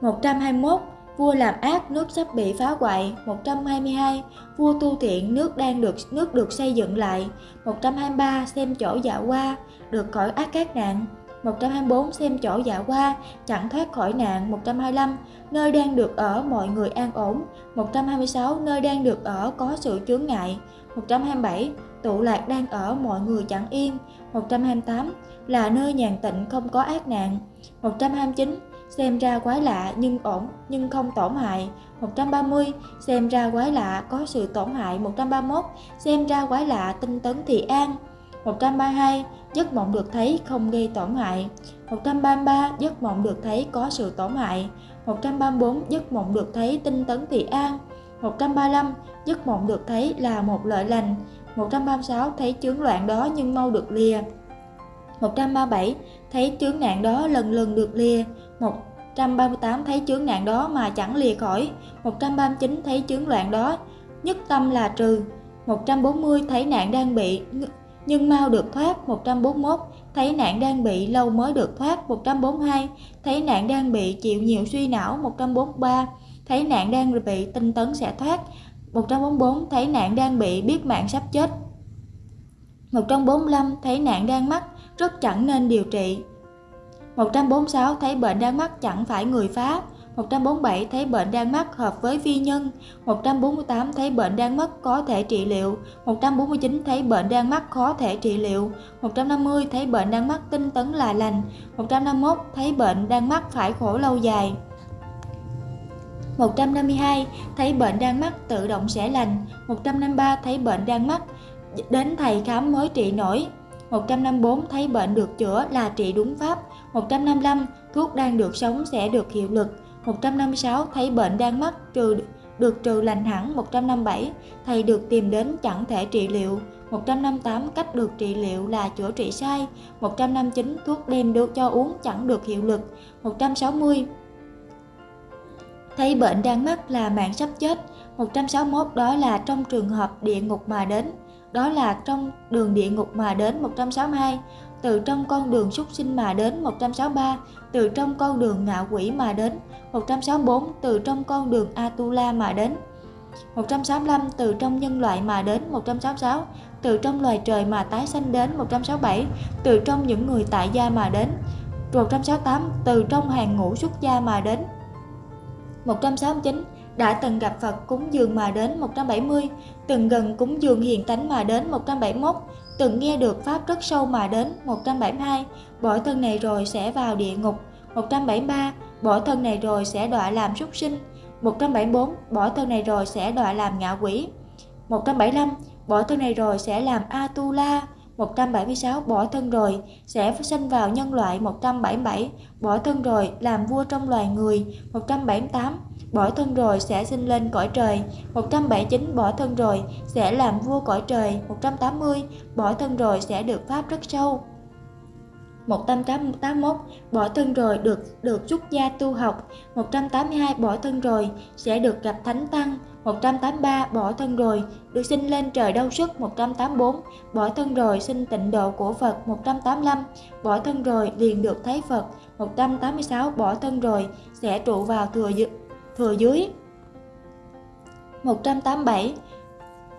121 vua làm ác nước sắp bị phá hoại. 122 vua tu thiện nước đang được, nước được xây dựng lại. 123 xem chỗ dạ qua được khỏi ác các nạn. 124 xem chỗ dạ qua chẳng thoát khỏi nạn. 125 nơi đang được ở mọi người an ổn. 126 nơi đang được ở có sự chướng ngại. 127 tụ lạc đang ở mọi người chẳng yên. 128 là nơi nhàn tịnh không có ác nạn. 129 xem ra quái lạ nhưng ổn, nhưng không tổn hại. 130 xem ra quái lạ có sự tổn hại. 131 xem ra quái lạ tinh tấn thì an. 132 giấc mộng được thấy không gây tổn hại. 133 giấc mộng được thấy có sự tổn hại. 134 giấc mộng được thấy tinh tấn thì an. 135 giấc mộng được thấy là một lợi lành. 136 thấy chướng loạn đó nhưng mau được lìa. 137 thấy chướng nạn đó lần lần được lìa. 138 thấy chướng nạn đó mà chẳng lìa khỏi. 139 thấy chướng loạn đó, nhất tâm là trừ. 140 thấy nạn đang bị nhưng mau được thoát. 141 thấy nạn đang bị lâu mới được thoát. 142 thấy nạn đang bị chịu nhiều suy não. 143 thấy nạn đang bị tinh tấn sẽ thoát. 144 thấy nạn đang bị biết mạng sắp chết. 145 thấy nạn đang mắc rất chẳng nên điều trị. 146 thấy bệnh đang mắc chẳng phải người phá 147 thấy bệnh đang mắc hợp với vi nhân. 148 thấy bệnh đang mắc có thể trị liệu. 149 thấy bệnh đang mắc khó thể trị liệu. 150 thấy bệnh đang mắc tinh tấn là lành. 151 thấy bệnh đang mắc phải khổ lâu dài. 152 thấy bệnh đang mắc tự động sẽ lành. 153 thấy bệnh đang mắc, đến thầy khám mới trị nổi. 154 thấy bệnh được chữa là trị đúng pháp 155 thuốc đang được sống sẽ được hiệu lực 156 thấy bệnh đang mắc trừ, được trừ lành hẳn 157 thầy được tìm đến chẳng thể trị liệu 158 cách được trị liệu là chữa trị sai 159 thuốc đem được cho uống chẳng được hiệu lực 160 thấy bệnh đang mắc là mạng sắp chết 161 đó là trong trường hợp địa ngục mà đến đó là trong đường địa ngục mà đến 162 từ trong con đường súc sinh mà đến 163 từ trong con đường ngạ quỷ mà đến 164 từ trong con đường Atula mà đến 165 từ trong nhân loại mà đến 166 từ trong loài trời mà tái sanh đến 167 từ trong những người tại gia mà đến 168 từ trong hàng ngũ xuất gia mà đến 169 đã từng gặp Phật cúng dường mà đến 170 từng gần cúng dường hiền tánh mà đến 171 từng nghe được pháp rất sâu mà đến 172 bỏ thân này rồi sẽ vào địa ngục. 173 bỏ thân này rồi sẽ đọa làm súc sinh. 174 bỏ thân này rồi sẽ đọa làm ngạ quỷ. 175 bỏ thân này rồi sẽ làm Atula 176 bỏ thân rồi, sẽ sinh vào nhân loại 177 bỏ thân rồi, làm vua trong loài người 178 bỏ thân rồi, sẽ sinh lên cõi trời 179 bỏ thân rồi, sẽ làm vua cõi trời 180 bỏ thân rồi, sẽ được pháp rất sâu. 181 bỏ thân rồi, được được xuất gia tu học 182 bỏ thân rồi, sẽ được gặp thánh tăng 183 bỏ thân rồi, được sinh lên trời đau sức 184 bỏ thân rồi sinh tịnh độ của Phật 185 bỏ thân rồi liền được thấy Phật 186 bỏ thân rồi sẽ trụ vào thừa thừa dưới. 187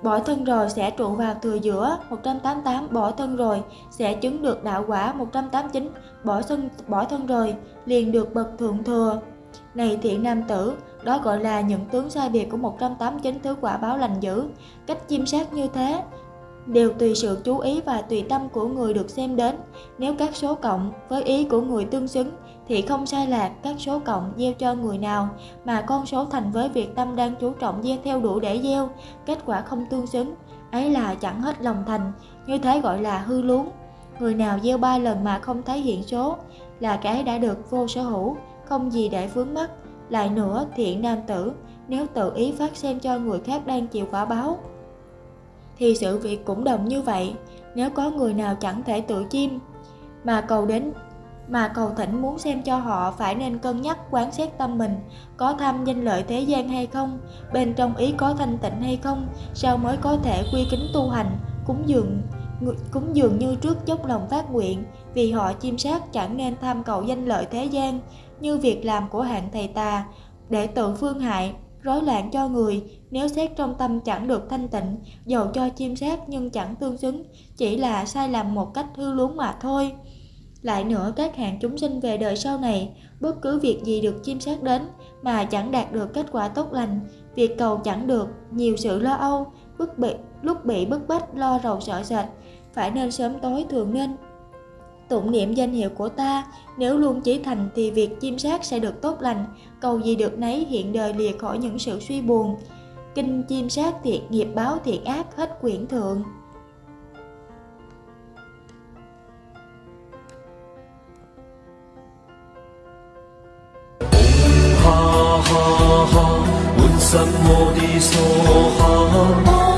bỏ thân rồi sẽ trụ vào thừa giữa. 188 bỏ thân rồi sẽ chứng được đạo quả. 189 bỏ thân bỏ thân rồi liền được bậc thượng thừa này thiện nam tử, đó gọi là những tướng sai biệt của 189 thứ quả báo lành dữ. Cách chiêm sát như thế đều tùy sự chú ý và tùy tâm của người được xem đến. Nếu các số cộng với ý của người tương xứng, thì không sai lạc các số cộng gieo cho người nào mà con số thành với việc tâm đang chú trọng gieo theo đủ để gieo, kết quả không tương xứng, ấy là chẳng hết lòng thành, như thế gọi là hư luống. Người nào gieo ba lần mà không thấy hiện số là cái đã được vô sở hữu không gì để vướng mắc. Lại nữa, thiện nam tử, nếu tự ý phát xem cho người khác đang chịu quả báo. Thì sự việc cũng đồng như vậy, nếu có người nào chẳng thể tự chiêm, mà cầu đến, mà cầu thỉnh muốn xem cho họ phải nên cân nhắc, quán xét tâm mình, có tham danh lợi thế gian hay không, bên trong ý có thanh tịnh hay không, sao mới có thể quy kính tu hành, cúng dường cúng dường như trước dốc lòng phát nguyện, vì họ chiêm sát chẳng nên tham cầu danh lợi thế gian như việc làm của hạng thầy tà để tự phương hại, rối loạn cho người. Nếu xét trong tâm chẳng được thanh tịnh, dầu cho chiêm sát nhưng chẳng tương xứng, chỉ là sai lầm một cách hư luống mà thôi. Lại nữa, các hạng chúng sinh về đời sau này, bất cứ việc gì được chiêm sát đến mà chẳng đạt được kết quả tốt lành, việc cầu chẳng được, nhiều sự lo âu, bức bị lúc bị bức bách, lo rầu sợ sệt, phải nên sớm tối thường nên tụng niệm danh hiệu của ta. Nếu luôn chí thành thì việc chiêm sát sẽ được tốt lành. Cầu gì được nấy hiện đời lìa khỏi những sự suy buồn. Kinh chiêm sát thiện nghiệp báo thiện ác, hết quyển thượng. Ha ha ha.